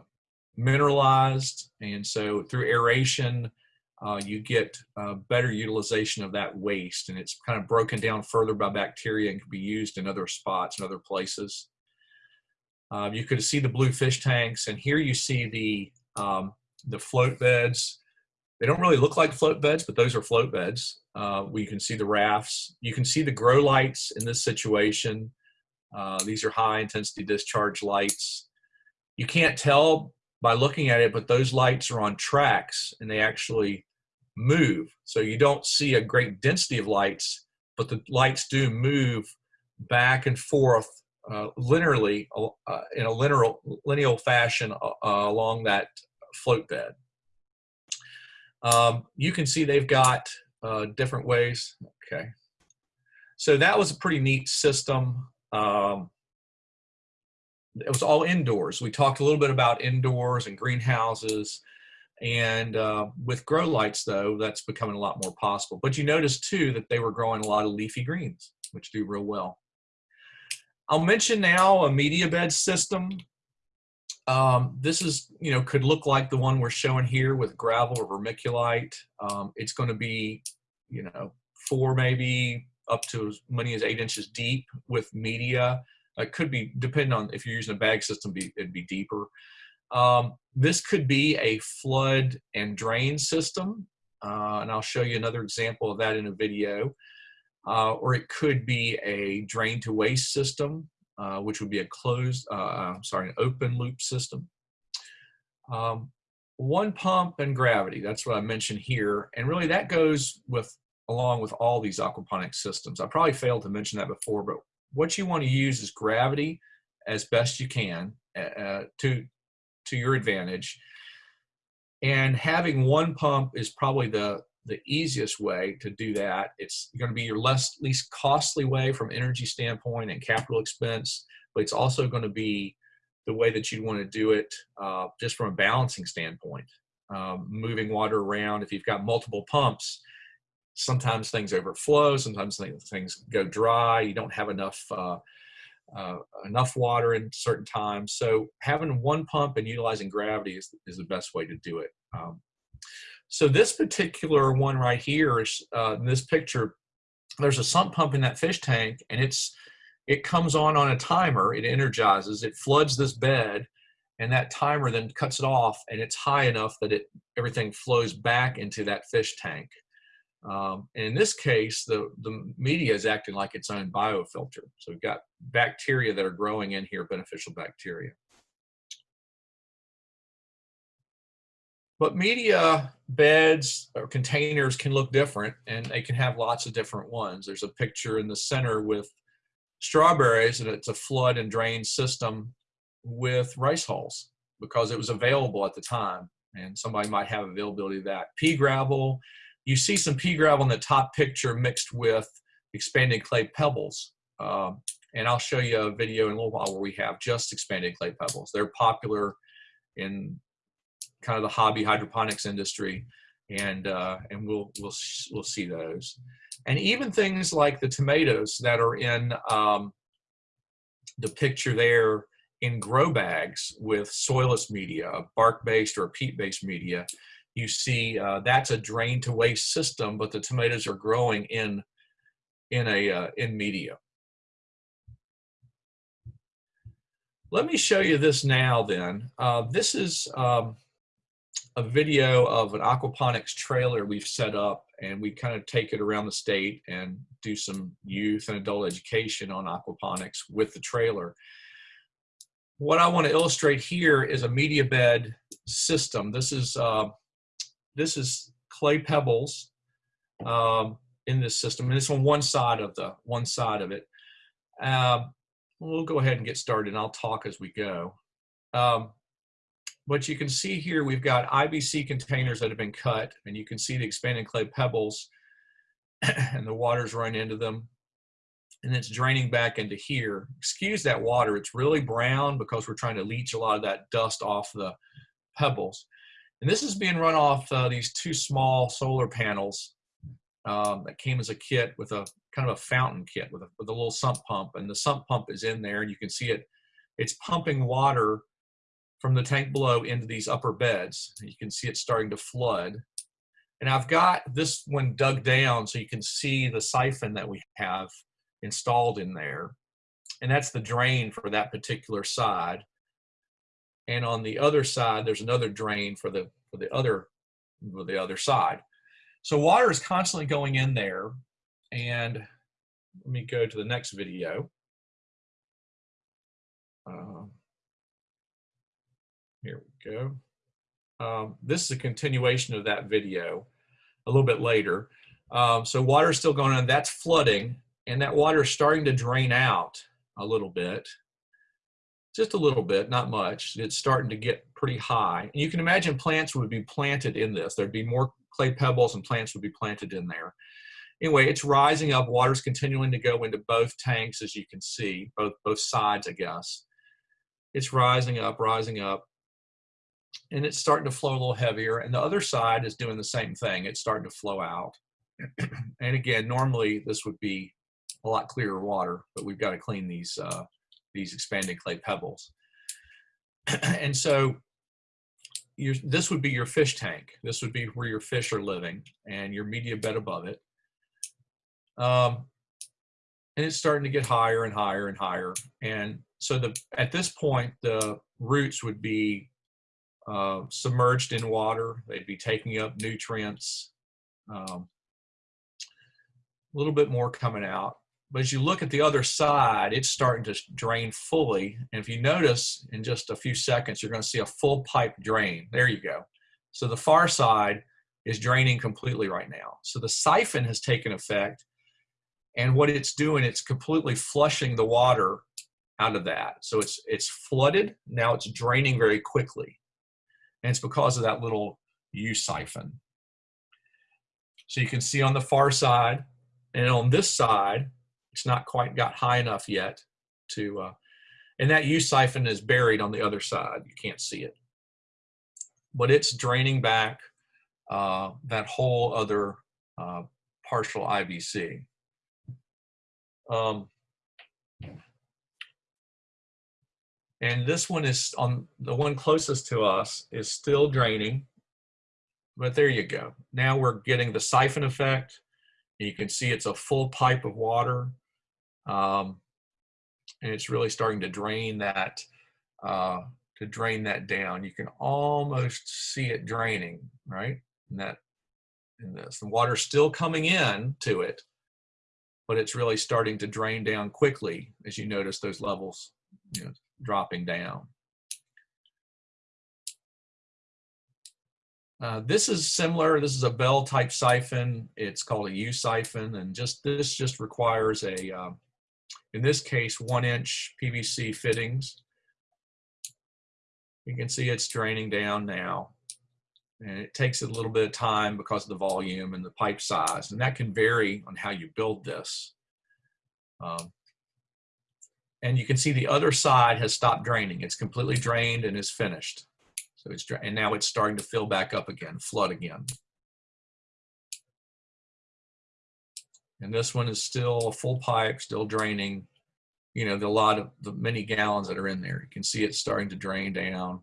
mineralized. And so through aeration, uh, you get uh, better utilization of that waste and it's kind of broken down further by bacteria and can be used in other spots and other places. Uh, you could see the blue fish tanks and here you see the um, the float beds. They don't really look like float beds, but those are float beds. Uh, we can see the rafts. You can see the grow lights in this situation. Uh, these are high intensity discharge lights. You can't tell by looking at it, but those lights are on tracks and they actually move. So you don't see a great density of lights, but the lights do move back and forth uh, linearly uh, in a linear, lineal fashion uh, along that float bed. Um, you can see they've got uh, different ways. Okay. So that was a pretty neat system. Um, it was all indoors. We talked a little bit about indoors and greenhouses. And uh, with grow lights, though, that's becoming a lot more possible. But you notice, too, that they were growing a lot of leafy greens, which do real well. I'll mention now a media bed system. Um, this is, you know, could look like the one we're showing here with gravel or vermiculite. Um, it's going to be, you know, four maybe up to as many as eight inches deep with media. It could be, depending on if you're using a bag system, be, it'd be deeper. Um, this could be a flood and drain system, uh, and I'll show you another example of that in a video. Uh, or it could be a drain to waste system uh, which would be a closed, uh, uh, sorry, an open loop system. Um, one pump and gravity, that's what I mentioned here. And really that goes with along with all these aquaponics systems. I probably failed to mention that before, but what you want to use is gravity as best you can uh, uh to, to your advantage. And having one pump is probably the, the easiest way to do that. It's going to be your less least costly way from energy standpoint and capital expense, but it's also going to be the way that you want to do it uh, just from a balancing standpoint. Um, moving water around, if you've got multiple pumps, sometimes things overflow, sometimes things go dry, you don't have enough uh, uh, enough water in certain times. So having one pump and utilizing gravity is, is the best way to do it. Um, so this particular one right here is uh, in this picture, there's a sump pump in that fish tank and it's it comes on on a timer, it energizes, it floods this bed and that timer then cuts it off and it's high enough that it everything flows back into that fish tank. Um, and in this case, the, the media is acting like its own biofilter. So we've got bacteria that are growing in here, beneficial bacteria. But media beds or containers can look different and they can have lots of different ones. There's a picture in the center with strawberries and it's a flood and drain system with rice hulls because it was available at the time and somebody might have availability of that. Pea gravel, you see some pea gravel in the top picture mixed with expanded clay pebbles. Um, and I'll show you a video in a little while where we have just expanded clay pebbles. They're popular in kind of the hobby hydroponics industry, and uh, and we'll we'll we'll see those, and even things like the tomatoes that are in um, the picture there in grow bags with soilless media, bark-based or peat-based media. You see uh, that's a drain to waste system, but the tomatoes are growing in in a uh, in media. Let me show you this now then. Uh, this is um, a video of an aquaponics trailer we've set up and we kind of take it around the state and do some youth and adult education on aquaponics with the trailer. What I want to illustrate here is a media bed system. This is uh, this is clay pebbles um, in this system, and it's on one side of the one side of it. Uh, we'll go ahead and get started, and I'll talk as we go. Um, what you can see here, we've got IBC containers that have been cut, and you can see the expanded clay pebbles, and the water's run into them, and it's draining back into here. Excuse that water, it's really brown because we're trying to leach a lot of that dust off the pebbles. And this is being run off uh, these two small solar panels um, that came as a kit with a kind of a fountain kit with a, with a little sump pump, and the sump pump is in there, and you can see it, it's pumping water from the tank below into these upper beds. You can see it starting to flood. And I've got this one dug down so you can see the siphon that we have installed in there. And that's the drain for that particular side. And on the other side, there's another drain for the for the other for the other side. So water is constantly going in there. And let me go to the next video. Um, here we go. Um, this is a continuation of that video a little bit later. Um, so water is still going on. That's flooding, and that water is starting to drain out a little bit. Just a little bit, not much. It's starting to get pretty high. And you can imagine plants would be planted in this. There'd be more clay pebbles and plants would be planted in there. Anyway, it's rising up. Water's continuing to go into both tanks, as you can see, both, both sides, I guess. It's rising up, rising up and it's starting to flow a little heavier. And the other side is doing the same thing. It's starting to flow out. and again, normally this would be a lot clearer water, but we've got to clean these, uh, these expanded clay pebbles. and so your, this would be your fish tank. This would be where your fish are living and your media bed above it. Um, and it's starting to get higher and higher and higher. And so the at this point, the roots would be uh, submerged in water. They'd be taking up nutrients. Um, a little bit more coming out. But as you look at the other side, it's starting to drain fully. And if you notice in just a few seconds, you're going to see a full pipe drain. There you go. So the far side is draining completely right now. So the siphon has taken effect. And what it's doing, it's completely flushing the water out of that. So it's, it's flooded. Now it's draining very quickly. And it's because of that little U siphon. So you can see on the far side, and on this side, it's not quite got high enough yet to, uh, and that U siphon is buried on the other side. You can't see it. But it's draining back uh, that whole other uh, partial IBC. Um, And this one is on the one closest to us is still draining, but there you go. Now we're getting the siphon effect. You can see it's a full pipe of water. Um, and it's really starting to drain that, uh, to drain that down. You can almost see it draining, right? In that, in this, the water's still coming in to it, but it's really starting to drain down quickly as you notice those levels, you know, dropping down. Uh, this is similar. This is a bell type siphon. It's called a U siphon, and just this just requires a, uh, in this case, one inch PVC fittings. You can see it's draining down now, and it takes a little bit of time because of the volume and the pipe size, and that can vary on how you build this. Um, and you can see the other side has stopped draining. It's completely drained and is finished. So it's and now it's starting to fill back up again, flood again. And this one is still a full pipe, still draining. You know, the lot of the many gallons that are in there. You can see it's starting to drain down.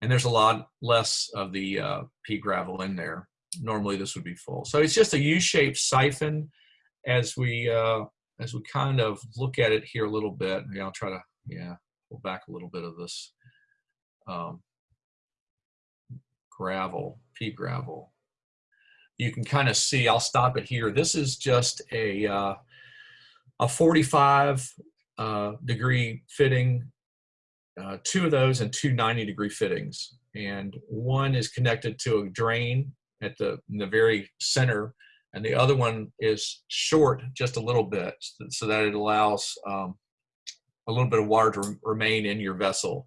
And there's a lot less of the uh, pea gravel in there. Normally this would be full. So it's just a U-shaped siphon as we uh, as we kind of look at it here a little bit, maybe I'll try to, yeah, pull back a little bit of this um, gravel, pea gravel. You can kind of see, I'll stop it here. This is just a, uh, a 45 uh, degree fitting, uh, two of those and two 90 degree fittings. And one is connected to a drain at the, the very center and the other one is short just a little bit so that it allows um, a little bit of water to remain in your vessel.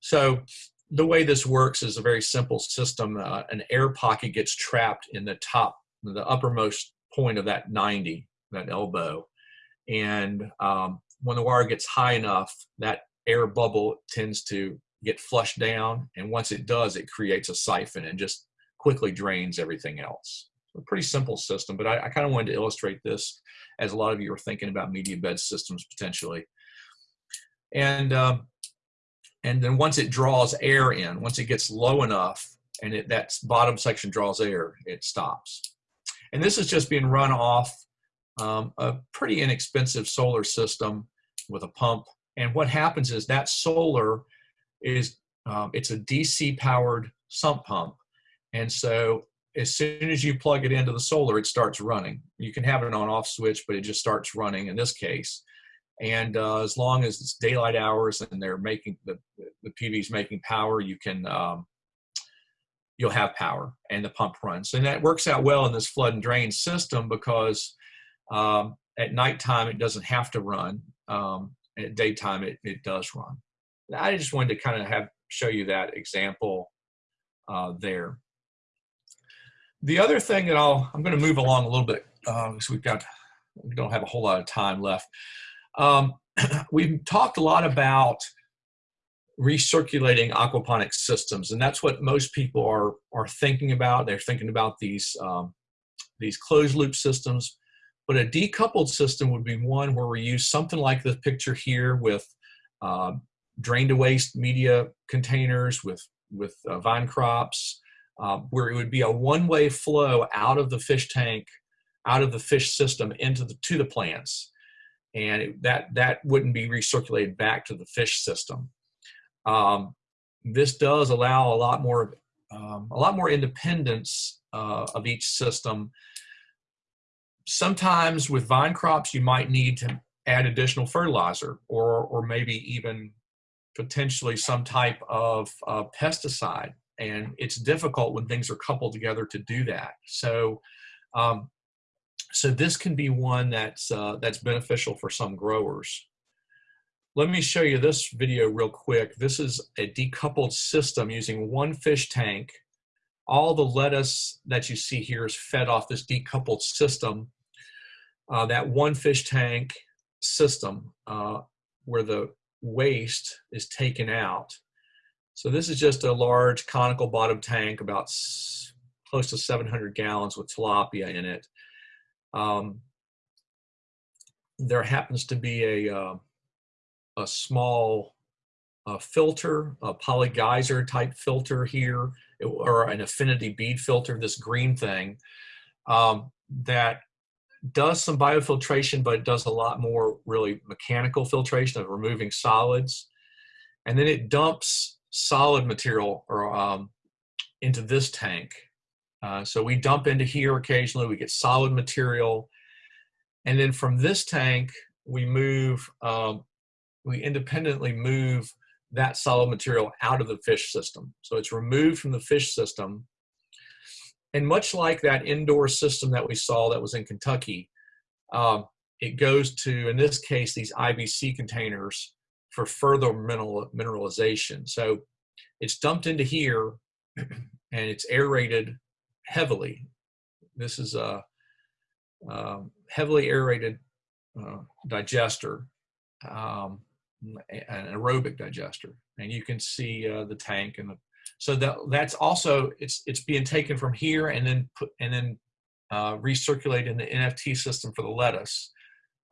So the way this works is a very simple system. Uh, an air pocket gets trapped in the top, the uppermost point of that 90, that elbow. And um, when the wire gets high enough, that air bubble tends to get flushed down. And once it does, it creates a siphon and just quickly drains everything else. A pretty simple system, but I, I kind of wanted to illustrate this as a lot of you are thinking about media bed systems potentially. And um, and then once it draws air in, once it gets low enough and it, that bottom section draws air, it stops. And this is just being run off um, a pretty inexpensive solar system with a pump. And what happens is that solar is, um, it's a DC powered sump pump. And so as soon as you plug it into the solar, it starts running. You can have an on off switch, but it just starts running in this case. And uh, as long as it's daylight hours and they're making the, the PV's making power, you can, um, you'll have power and the pump runs. And that works out well in this flood and drain system because um, at nighttime it doesn't have to run. Um, at daytime it, it does run. I just wanted to kind of have show you that example uh, there. The other thing that I'll, I'm going to move along a little bit because uh, we've got, we don't have a whole lot of time left. Um, we've talked a lot about recirculating aquaponics systems, and that's what most people are are thinking about. They're thinking about these um, these closed loop systems, but a decoupled system would be one where we use something like the picture here with uh, drain to waste media containers with with uh, vine crops, uh, where it would be a one-way flow out of the fish tank, out of the fish system into the to the plants and it, that that wouldn't be recirculated back to the fish system. Um, this does allow a lot more um, a lot more independence uh, of each system. Sometimes with vine crops, you might need to add additional fertilizer or or maybe even potentially some type of uh, pesticide. And it's difficult when things are coupled together to do that. So um, so this can be one that's, uh, that's beneficial for some growers. Let me show you this video real quick. This is a decoupled system using one fish tank. All the lettuce that you see here is fed off this decoupled system. Uh, that one fish tank system uh, where the waste is taken out. So this is just a large conical bottom tank about close to 700 gallons with tilapia in it. Um, there happens to be a, uh, a small uh, filter, a polygeyser type filter here, or an affinity bead filter, this green thing, um, that does some biofiltration, but it does a lot more really mechanical filtration of removing solids. And then it dumps solid material or um, into this tank. Uh, so we dump into here occasionally, we get solid material. And then from this tank, we move, um, we independently move that solid material out of the fish system. So it's removed from the fish system. And much like that indoor system that we saw that was in Kentucky, um, it goes to, in this case, these IBC containers for further mineral, mineralization. So it's dumped into here and it's aerated heavily. This is a, a heavily aerated uh, digester, um, an aerobic digester, and you can see uh, the tank and the. So that that's also it's it's being taken from here and then put and then uh, recirculated in the NFT system for the lettuce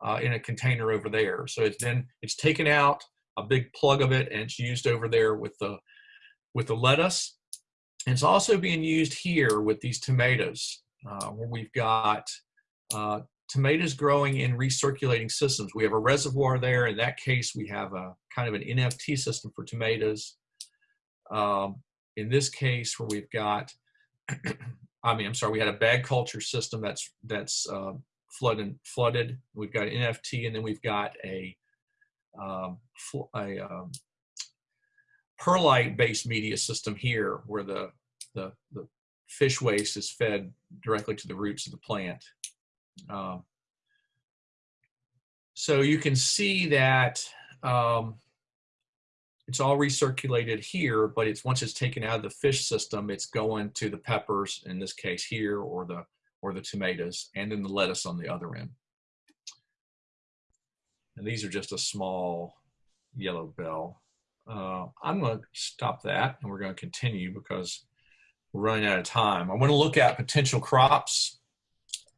uh, in a container over there. So it's then it's taken out a big plug of it and it's used over there with the with the lettuce And it's also being used here with these tomatoes, uh, where we've got uh, tomatoes growing in recirculating systems. We have a reservoir there. In that case, we have a kind of an NFT system for tomatoes. Um, in this case, where we've got, I mean, I'm sorry, we had a bag culture system that's that's uh, flooded. Flooded. We've got NFT, and then we've got a um, a um, perlite-based media system here, where the, the, the fish waste is fed directly to the roots of the plant. Um, so you can see that um, it's all recirculated here, but it's once it's taken out of the fish system, it's going to the peppers in this case here, or the or the tomatoes, and then the lettuce on the other end. And these are just a small yellow bell. Uh, I'm going to stop that, and we're going to continue because we're running out of time. I want to look at potential crops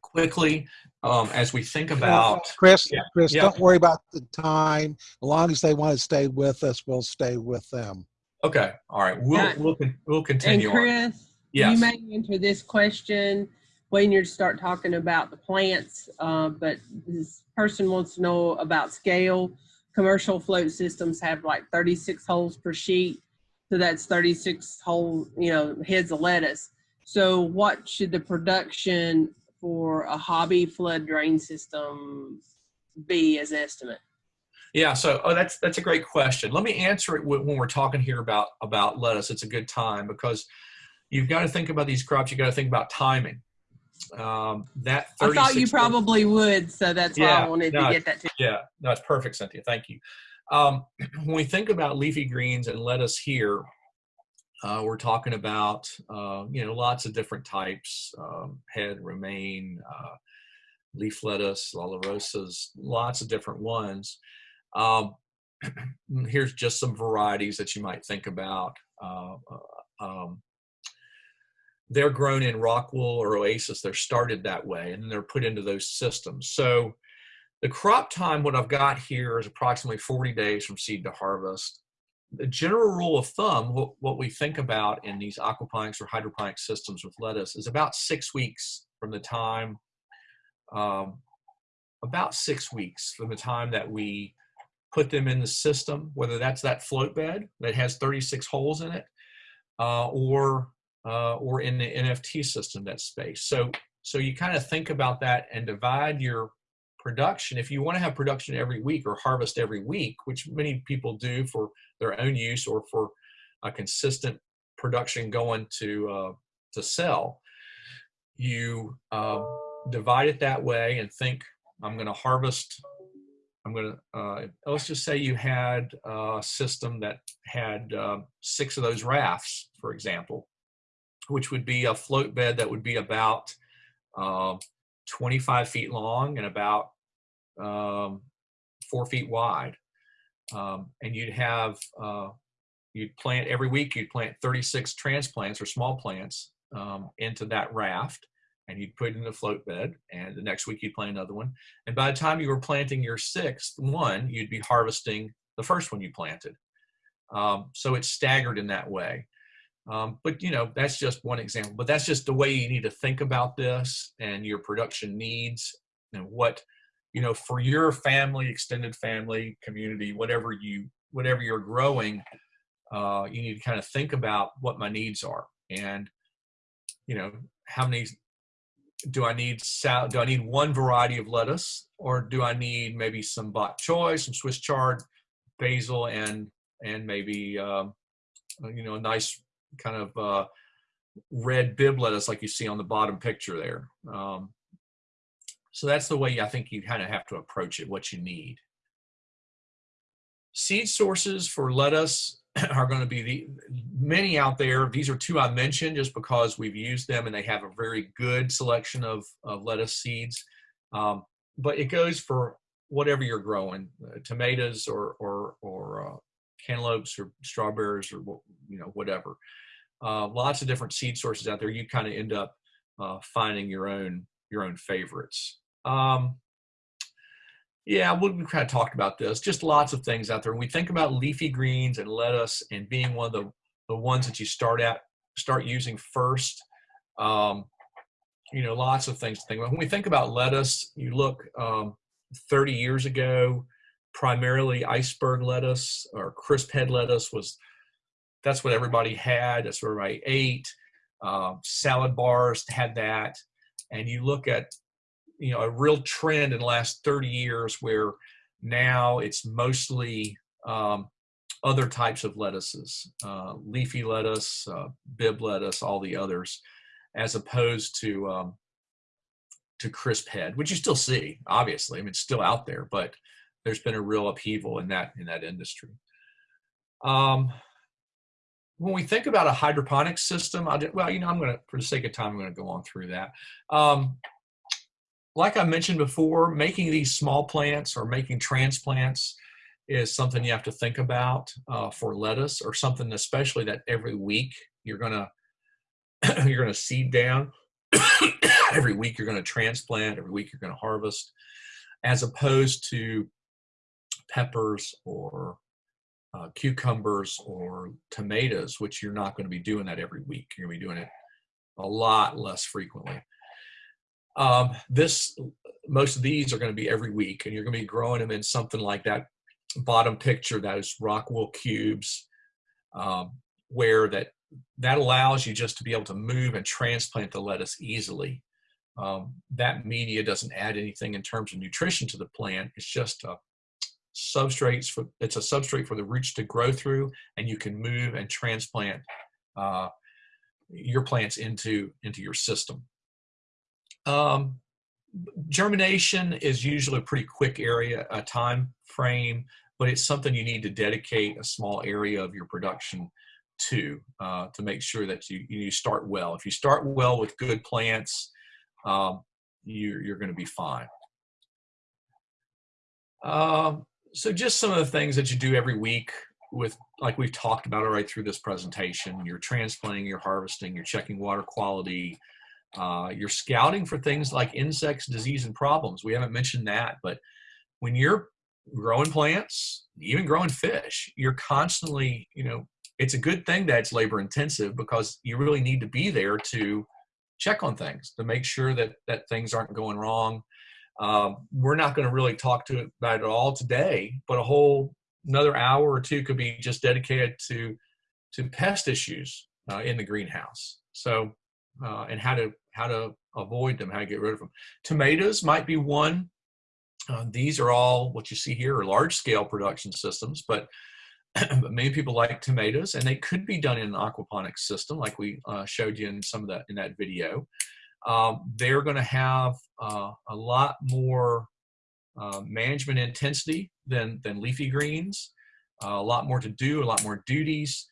quickly um, as we think about. Chris, Yeah, Chris, yeah. don't worry about the time. As long as they want to stay with us, we'll stay with them. Okay, all right, we'll Uh, we'll con- we'll And continue on. Chris, Yes. you may answer this question when you start talking about the plants, uh, but this person wants to know about scale. Commercial float systems have like 36 holes per sheet. So that's 36 whole, you know, heads of lettuce. So what should the production for a hobby flood drain system be as estimate? Yeah, so oh, that's that's a great question. Let me answer it when when we're talking here about about lettuce. It's a good time because you've got to think about these crops. You've got to think about timing. Um, that I thought you probably would, so that's why Yeah, I wanted no, to get that to you. Yeah, that's perfect, Cynthia. Thank you. Um, when we think about leafy greens and lettuce here, uh, we're talking about uh, you know lots of different types: um, head, romaine, uh, leaf lettuce, olorosas, lots of different ones. Um, here's just some varieties that you might think about. Uh, uh, um, they're grown in rock wool or oasis. They're started that way, and then they're put into those systems. So the crop time, what I've got here is approximately 40 days from seed to harvest. The general rule of thumb, what, what we think about in these aquaponics or hydroponic systems with lettuce is about six weeks from the time, um, about six weeks from the time that we put them in the system, whether that's that float bed that has 36 holes in it, uh, or uh, or in the NFT system, that space. So so you kind of think about that and divide your production. If you want to have production every week or harvest every week, which many people do for their own use or for a consistent production going to uh, to sell, you um, divide it that way and think I'm going to harvest. I'm going to uh, let's just say you had a system that had uh, six of those rafts, for example, which would be a float bed that would be about uh, 25 feet long and about um, four feet wide. Um, and you'd have, uh, you'd plant every week, you'd plant 36 transplants or small plants um, into that raft and you'd put it in the float bed. And the next week you'd plant another one. And by the time you were planting your sixth one, you'd be harvesting the first one you planted. Um, so it's staggered in that way. Um, but you know, that's just one example. But that's just the way you need to think about this and your production needs and what you know for your family, extended family, community, whatever you whatever you're growing. Uh, you need to kind of think about what my needs are and you know how many do I need do I need one variety of lettuce or do I need maybe some bok choy, some Swiss chard, basil, and and maybe um, you know a nice kind of uh, red Bibb lettuce like you see on the bottom picture there. Um, so that's the way I think you kind of have to approach it, what you need. Seed sources for lettuce are going to be the many out there. These are two I mentioned just because we've used them and they have a very good selection of, of lettuce seeds. Um, but it goes for whatever you're growing, uh, tomatoes or or or uh, cantaloupes or strawberries or you know whatever. Uh, lots of different seed sources out there. You kind of end up uh, finding your own your own favorites. Um, yeah, we kind of talked about this. Just lots of things out there. When we think about leafy greens and lettuce and being one of the, the ones that you start at start using first. Um, you know, lots of things to think about. When we think about lettuce, you look um, 30 years ago, primarily iceberg lettuce or crisp head lettuce was that's what everybody had. That's what everybody ate. Um, salad bars had that, and you look at you know a real trend in the last 30 years where now it's mostly um, other types of lettuces, uh, leafy lettuce, uh, Bibb lettuce, all the others, as opposed to um, to crisp head, which you still see. Obviously, I mean it's still out there, but there's been a real upheaval in that in that industry. Um, when we think about a hydroponic system, I'll, well, you know, I'm going to, for the sake of time, I'm going to go on through that. Um, like I mentioned before, making these small plants or making transplants is something you have to think about uh, for lettuce or something especially that every week you're gonna you're gonna seed down every week you're gonna transplant every week you're gonna harvest as opposed to peppers or uh, cucumbers or tomatoes which you're not going to be doing that every week you're going to be doing it a lot less frequently. Um, this most of these are going to be every week and you're going to be growing them in something like that bottom picture is rock wool cubes um, where that that allows you just to be able to move and transplant the lettuce easily. Um, that media doesn't add anything in terms of nutrition to the plant it's just a substrates for it's a substrate for the roots to grow through and you can move and transplant uh, your plants into into your system um, germination is usually a pretty quick area a time frame but it's something you need to dedicate a small area of your production to uh, to make sure that you, you start well. If you start well with good plants, um, you're, you're going to be fine. Um, so just some of the things that you do every week with, like we've talked about all right through this presentation, you're transplanting, you're harvesting, you're checking water quality, uh, you're scouting for things like insects, disease, and problems. We haven't mentioned that, but when you're growing plants, even growing fish, you're constantly, you know, it's a good thing that it's labor intensive because you really need to be there to check on things to make sure that that things aren't going wrong. Um, we're not going to really talk to about it all today, but a whole another hour or two could be just dedicated to to pest issues uh, in the greenhouse. So uh, and how to how to avoid them, how to get rid of them. Tomatoes might be one uh, these are all what you see here are large scale production systems, but, but many people like tomatoes and they could be done in an aquaponics system like we uh, showed you in some of that in that video. Um, they're going to have uh, a lot more uh, management intensity than, than leafy greens, uh, a lot more to do, a lot more duties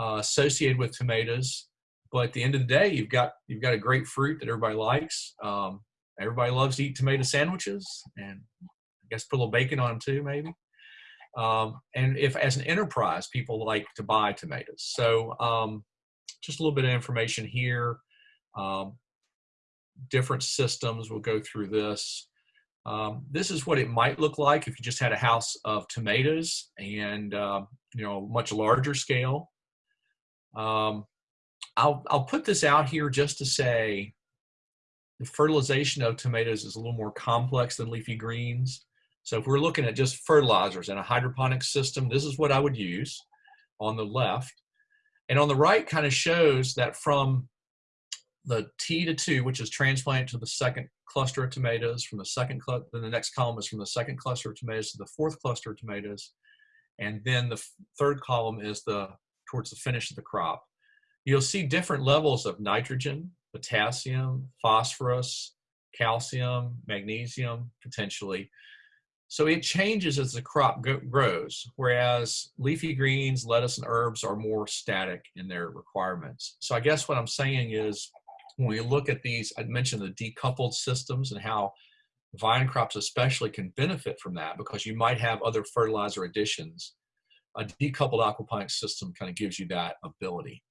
uh, associated with tomatoes. But at the end of the day, you've got you've got a great fruit that everybody likes. Um, Everybody loves to eat tomato sandwiches, and I guess put a little bacon on them too, maybe. Um, and if as an enterprise, people like to buy tomatoes. So um, just a little bit of information here. Um, different systems, we'll go through this. Um, this is what it might look like if you just had a house of tomatoes and, uh, you know, much larger scale. Um, I'll, I'll put this out here just to say the fertilization of tomatoes is a little more complex than leafy greens. So if we're looking at just fertilizers and a hydroponic system, this is what I would use on the left. And on the right kind of shows that from the T to two, which is transplanted to the second cluster of tomatoes, from the second, then the next column is from the second cluster of tomatoes to the fourth cluster of tomatoes. And then the third column is the towards the finish of the crop. You'll see different levels of nitrogen, potassium, phosphorus, calcium, magnesium, potentially. So it changes as the crop grows, whereas leafy greens, lettuce, and herbs are more static in their requirements. So I guess what I'm saying is when we look at these, I mentioned the decoupled systems and how vine crops especially can benefit from that because you might have other fertilizer additions. A decoupled aquaponics system kind of gives you that ability.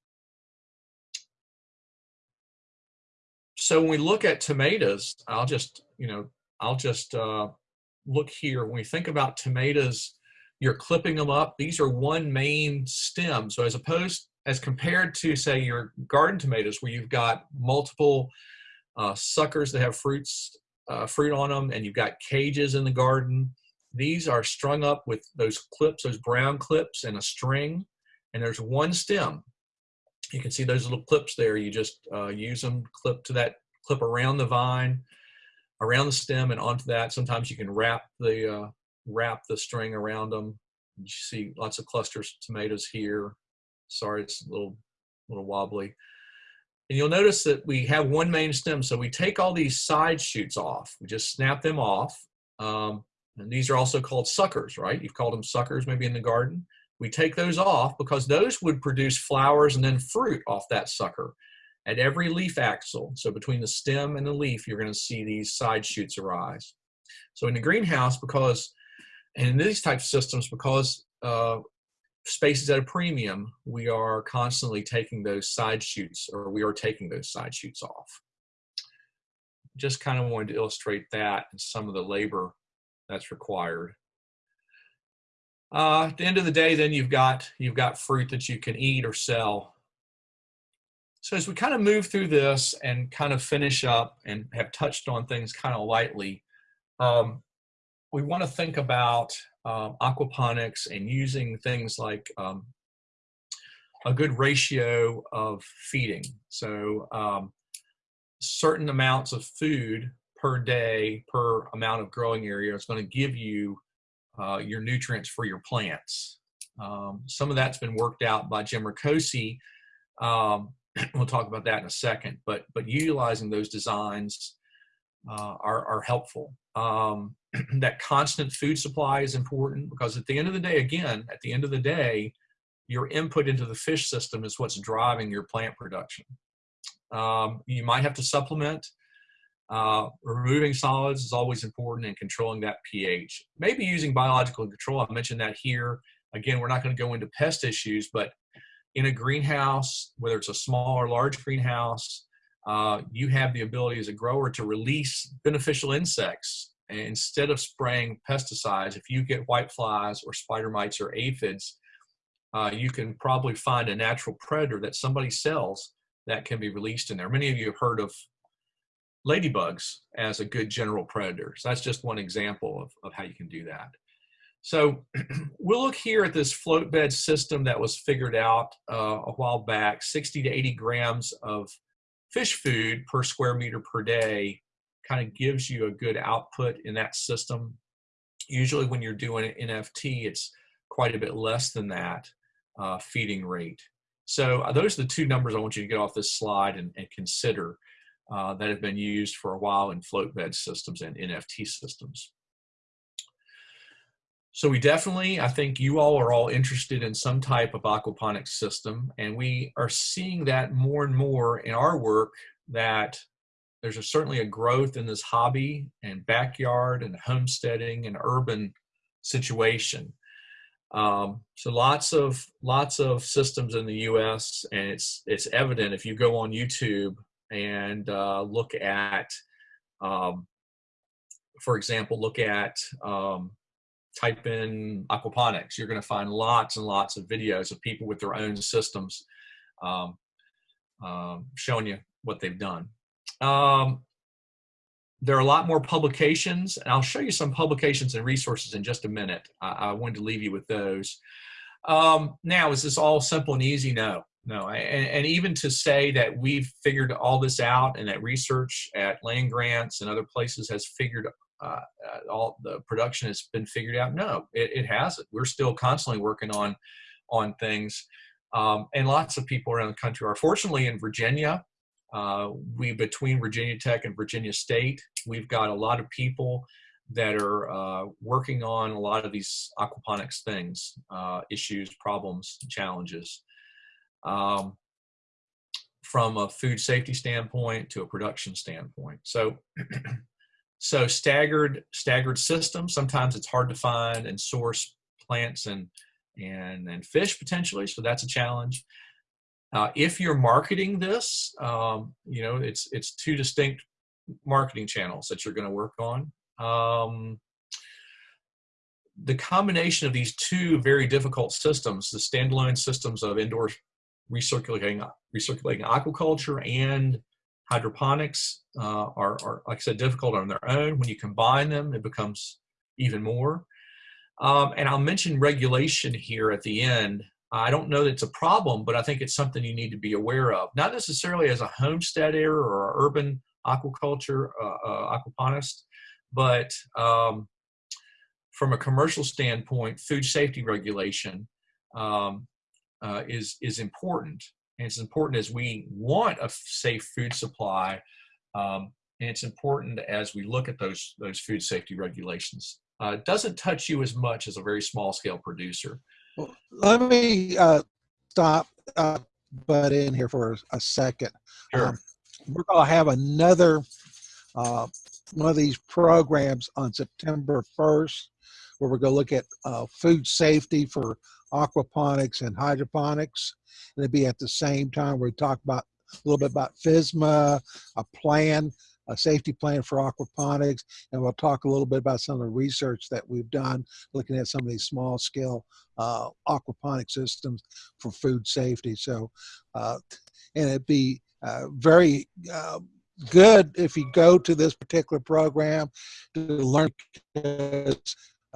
so when we look at tomatoes, I'll just, you know, I'll just uh, look here. When we think about tomatoes, you're clipping them up. These are one main stem. So as opposed, as compared to say your garden tomatoes where you've got multiple uh, suckers that have fruits, uh, fruit on them and you've got cages in the garden, these are strung up with those clips, those brown clips and a string. And there's one stem you can see those little clips there. You just uh, use them, clip to that, clip around the vine, around the stem and onto that. Sometimes you can wrap the, uh, wrap the string around them. You see lots of clusters of tomatoes here. Sorry, it's a little, little wobbly. And you'll notice that we have one main stem. So we take all these side shoots off. We just snap them off. Um, and these are also called suckers, right? You've called them suckers maybe in the garden. we take those off because those would produce flowers and then fruit off that sucker at every leaf axil. So between the stem and the leaf, you're going to see these side shoots arise. So in the greenhouse, because and in these types of systems, because uh, space is at a premium, we are constantly taking those side shoots, or we are taking those side shoots off. Just kind of wanted to illustrate that and some of the labor that's required. Uh, at the end of the day, then you've got you've got fruit that you can eat or sell. So as we kind of move through this and kind of finish up and have touched on things kind of lightly, um, we want to think about um, aquaponics and using things like um, a good ratio of feeding. So um, certain amounts of food per day per amount of growing area is going to give you uh, your nutrients for your plants. Um, some of that's been worked out by Jim Rakocy. Um, we'll talk about that in a second, but but utilizing those designs uh, are, are helpful. Um, that constant food supply is important because at the end of the day, again, at the end of the day, your input into the fish system is what's driving your plant production. Um, you might have to supplement. Uh, removing solids is always important and controlling that pH. Maybe using biological control. I mentioned that here. Again, we're not going to go into pest issues, but in a greenhouse, whether it's a small or large greenhouse, uh, you have the ability as a grower to release beneficial insects. And instead of spraying pesticides, if you get white flies or spider mites or aphids, uh, you can probably find a natural predator that somebody sells that can be released in there. Many of you have heard of ladybugs as a good general predator. So that's just one example of, of how you can do that. So we'll look here at this float bed system that was figured out uh, a while back, 60 to 80 grams of fish food per square meter per day kind of gives you a good output in that system. Usually when you're doing an NFT, it's quite a bit less than that uh, feeding rate. So uh, those are the two numbers I want you to get off this slide and, and consider uh, that have been used for a while in float bed systems and NFT systems. So we definitely, I think you all are all interested in some type of aquaponics system, and we are seeing that more and more in our work that there's a, certainly a growth in this hobby and backyard and homesteading and urban situation. Um, so lots of lots of systems in the U.S. and it's it's evident if you go on YouTube and uh, look at, um, for example, look at um, type in aquaponics, you're going to find lots and lots of videos of people with their own systems um, um, showing you what they've done. Um, there are a lot more publications, and I'll show you some publications and resources in just a minute. I, I wanted to leave you with those. Um, now, is this all simple and easy? No, no. And, and, even to say that we've figured all this out and that research at land grants and other places has figured uh, uh, all the production has been figured out. No, it, it hasn't. We're still constantly working on on things, um, and lots of people around the country are. Fortunately, in Virginia, uh, we between Virginia Tech and Virginia State, we've got a lot of people that are uh, working on a lot of these aquaponics things, uh, issues, problems, challenges. Um, from a food safety standpoint to a production standpoint. So So staggered staggered systems. Sometimes it's hard to find and source plants and and and fish potentially. So that's a challenge. Uh, if you're marketing this, um, you know it's it's two distinct marketing channels that you're going to work on. Um, the combination of these two very difficult systems, the standalone systems of indoor recirculating recirculating aquaculture and hydroponics uh, are, are, like I said, difficult on their own. When you combine them, it becomes even more. Um, and I'll mention regulation here at the end. I don't know that it's a problem, but I think it's something you need to be aware of. Not necessarily as a homesteader or an urban aquaculture uh, uh, aquaponist, but um, from a commercial standpoint, food safety regulation um, uh, is is important. And it's important as we want a safe food supply, um, and it's important as we look at those, those food safety regulations. Uh, it doesn't touch you as much as a very small scale producer. Let me uh, stop, uh, butt in here for a second. Sure. Um, we're going to have another uh, one of these programs on September 1st, where we're going to look at uh, food safety for aquaponics and hydroponics. And it'll be at the same time we talk about a little bit about FSMA, a plan, a safety plan for aquaponics, and we'll talk a little bit about some of the research that we've done looking at some of these small scale uh, aquaponic systems for food safety. So, uh, and it'd be uh, very uh, good if you go to this particular program to learn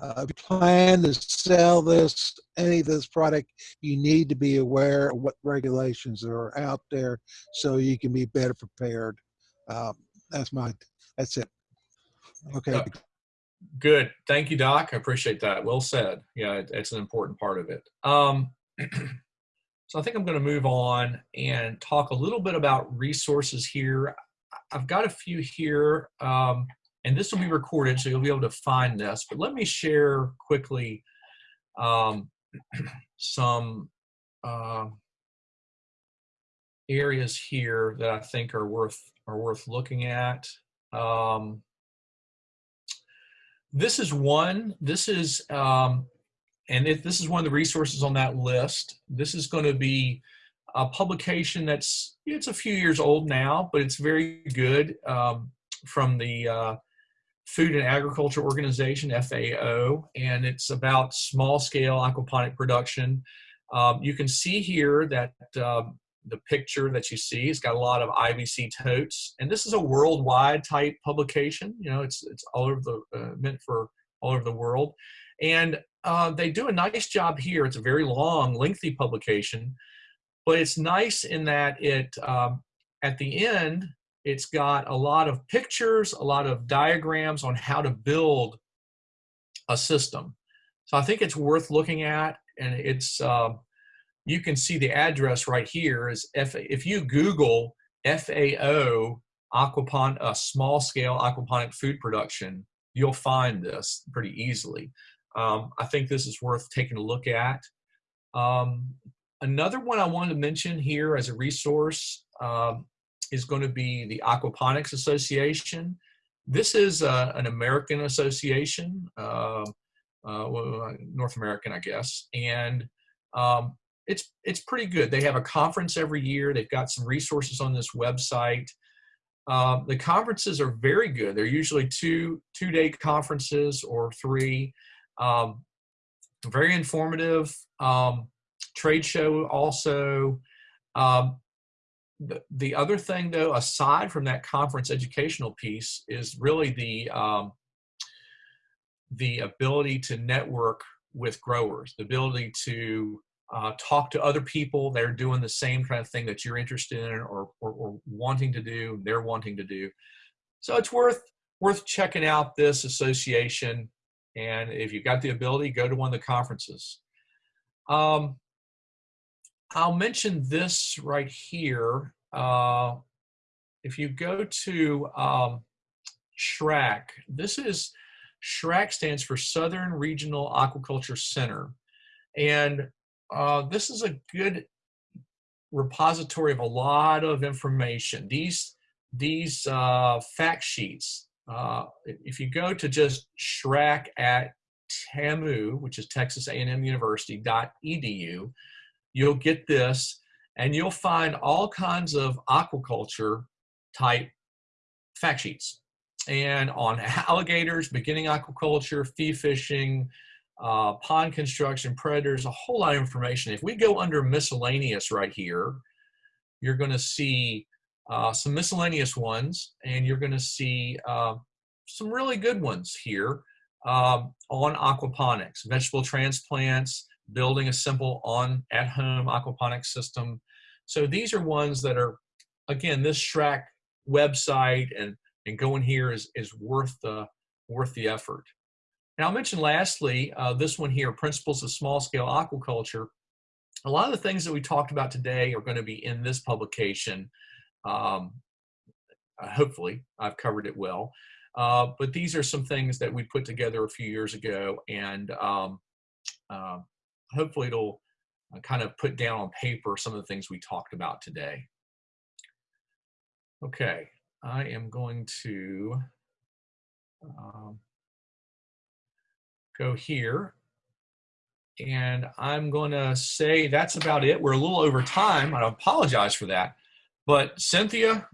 uh, if you plan to sell this, any of this product, you need to be aware of what regulations are out there so you can be better prepared. Um, that's my, that's it. Okay. Yeah. Good. Thank you, Doc. I appreciate that. Well said. Yeah, it, it's an important part of it. Um, so I think I'm going to move on and talk a little bit about resources here. I've got a few here, um, and this will be recorded, so you'll be able to find this. But let me share quickly um, some uh, areas here that I think are worth are worth looking at. Um, this is one. This is um, and if this is one of the resources on that list. This is going to be a publication that's it's a few years old now, but it's very good um, from the uh, Food and Agriculture Organization (FAO), and it's about small scale aquaponic production. Um, you can see here that um, the picture that you see. It's got a lot of IBC totes, and this is a worldwide type publication. You know, it's it's all over the uh, meant for all over the world, and uh, they do a nice job here. It's a very long, lengthy publication, but it's nice in that it um, at the end it's got a lot of pictures, a lot of diagrams on how to build a system. So I think it's worth looking at, and it's. Uh, you can see the address right here is F, if you Google FAO aquapon, a small scale aquaponic food production, you'll find this pretty easily. Um, I think this is worth taking a look at. Um, another one I wanted to mention here as a resource um, is going to be the Aquaponics Association. This is uh, an American association, uh, uh, North American, I guess, and um, it's it's pretty good. They have a conference every year. They've got some resources on this website. Um, the conferences are very good. They're usually two two day conferences or three. Um, very informative. Um, trade show also. Um, the, the other thing though, aside from that conference educational piece, is really the um, the ability to network with growers, the ability to uh, talk to other people that are doing the same kind of thing that you're interested in or, or, or, wanting to do, they're wanting to do. So it's worth worth checking out this association. And if you've got the ability, go to one of the conferences. Um, I'll mention this right here. Uh, if you go to um, SRAC, this is SRAC stands for Southern Regional Aquaculture Center. And uh, this is a good repository of a lot of information. These, these uh, fact sheets, uh, if you go to just SRAC at TAMU, which is Texas A&M University, dot .edu, you'll get this and you'll find all kinds of aquaculture type fact sheets and on alligators, beginning aquaculture, fee fishing, uh, pond construction, predators, a whole lot of information. If we go under miscellaneous right here, you're going to see uh, some miscellaneous ones, and you're going to see uh, some really good ones here um, on aquaponics, vegetable transplants, building a simple on at-home aquaponics system. So these are ones that are, again, this SRAC website and and going here is is worth the worth the effort. Now, I'll mention lastly, uh, this one here, Principles of Small Scale Aquaculture. A lot of the things that we talked about today are going to be in this publication. Um, uh, hopefully, I've covered it well. Uh, but these are some things that we put together a few years ago, and um, uh, hopefully it'll uh, kind of put down on paper some of the things we talked about today. Okay, I am going to um, go here. And I'm going to say that's about it. We're a little over time. I apologize for that. But Cynthia,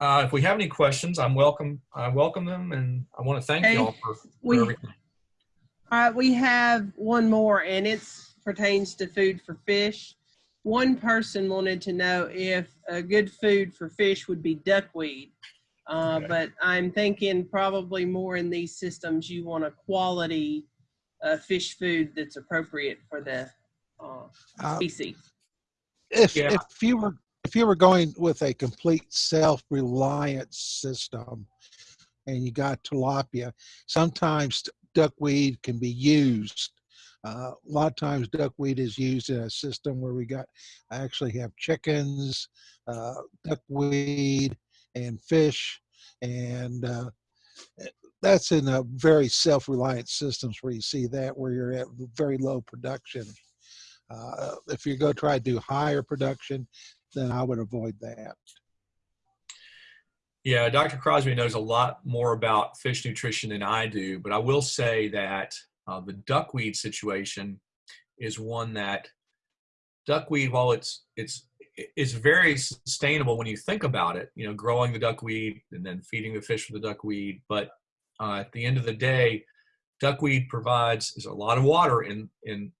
uh, if we have any questions, I'm welcome. I welcome them, and I want to thank Hey, you all for, for we- everything. All right, we have one more, and it pertains to food for fish. One person wanted to know if a good food for fish would be duckweed. Uh, Okay. But I'm thinking probably more in these systems, you want a quality uh, fish food that's appropriate for the uh, Uh, species. If, Yeah. if you were, if you were going with a complete self-reliant system and you got tilapia, sometimes duckweed can be used. Uh, a lot of times duckweed is used in a system where we got, I actually have chickens, uh, duckweed and fish. And, uh, that's in a very self-reliant systems where you see that where you're at very low production. Uh, if you go try to do higher production, then I would avoid that. Yeah, Dr. Crosby knows a lot more about fish nutrition than I do, but I will say that uh, the duckweed situation is one that duckweed, while it's it's it's very sustainable when you think about it, you know, growing the duckweed and then feeding the fish with the duckweed. But uh, at the end of the day, duckweed provides is a lot of water in in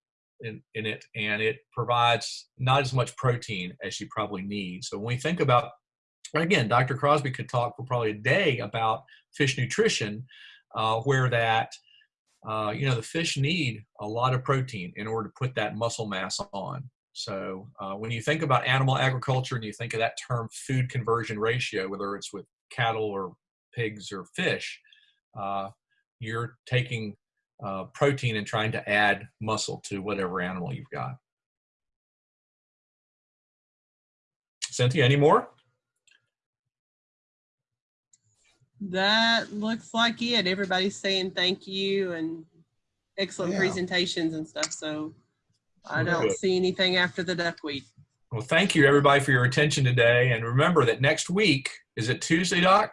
in, in it, and it provides not as much protein as you probably need. So when we think about again, Dr. Crosby could talk for probably a day about fish nutrition, uh, where that, uh, you know, the fish need a lot of protein in order to put that muscle mass on. So uh, when you think about animal agriculture and you think of that term food conversion ratio, whether it's with cattle or pigs or fish, uh, you're taking uh, protein and trying to add muscle to whatever animal you've got. Cynthia, any more? That looks like it. Everybody's saying thank you and excellent Yeah. presentations and stuff. So I don't see anything after the duckweed. Well, thank you everybody for your attention today. And remember that next week, is it Tuesday, Doc?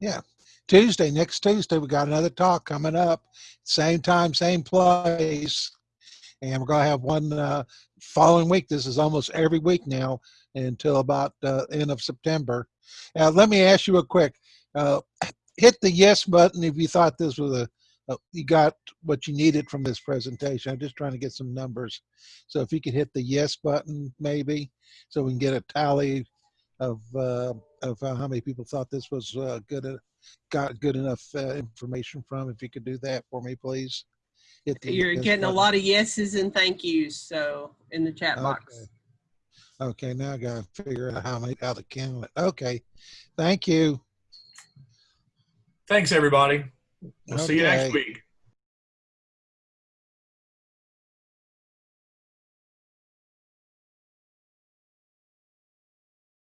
Yeah, Tuesday, next Tuesday, we got another talk coming up. Same time, same place. And we're going to have one uh, following week. This is almost every week now until about uh, end of September. Now, let me ask you a quick. Uh, hit the yes button if you thought this was a, a, you got what you needed from this presentation. I'm just trying to get some numbers. So if you could hit the yes button, maybe, so we can get a tally of uh, of uh, how many people thought this was uh, good. Uh, got good enough uh, information from. If you could do that for me, please. Hit the You're yes getting a lot of yeses and thank yous. So in the chat box. Okay. Okay, now I gotta figure out how many how to count it. Okay, thank you. Thanks, everybody. We'll see you next week.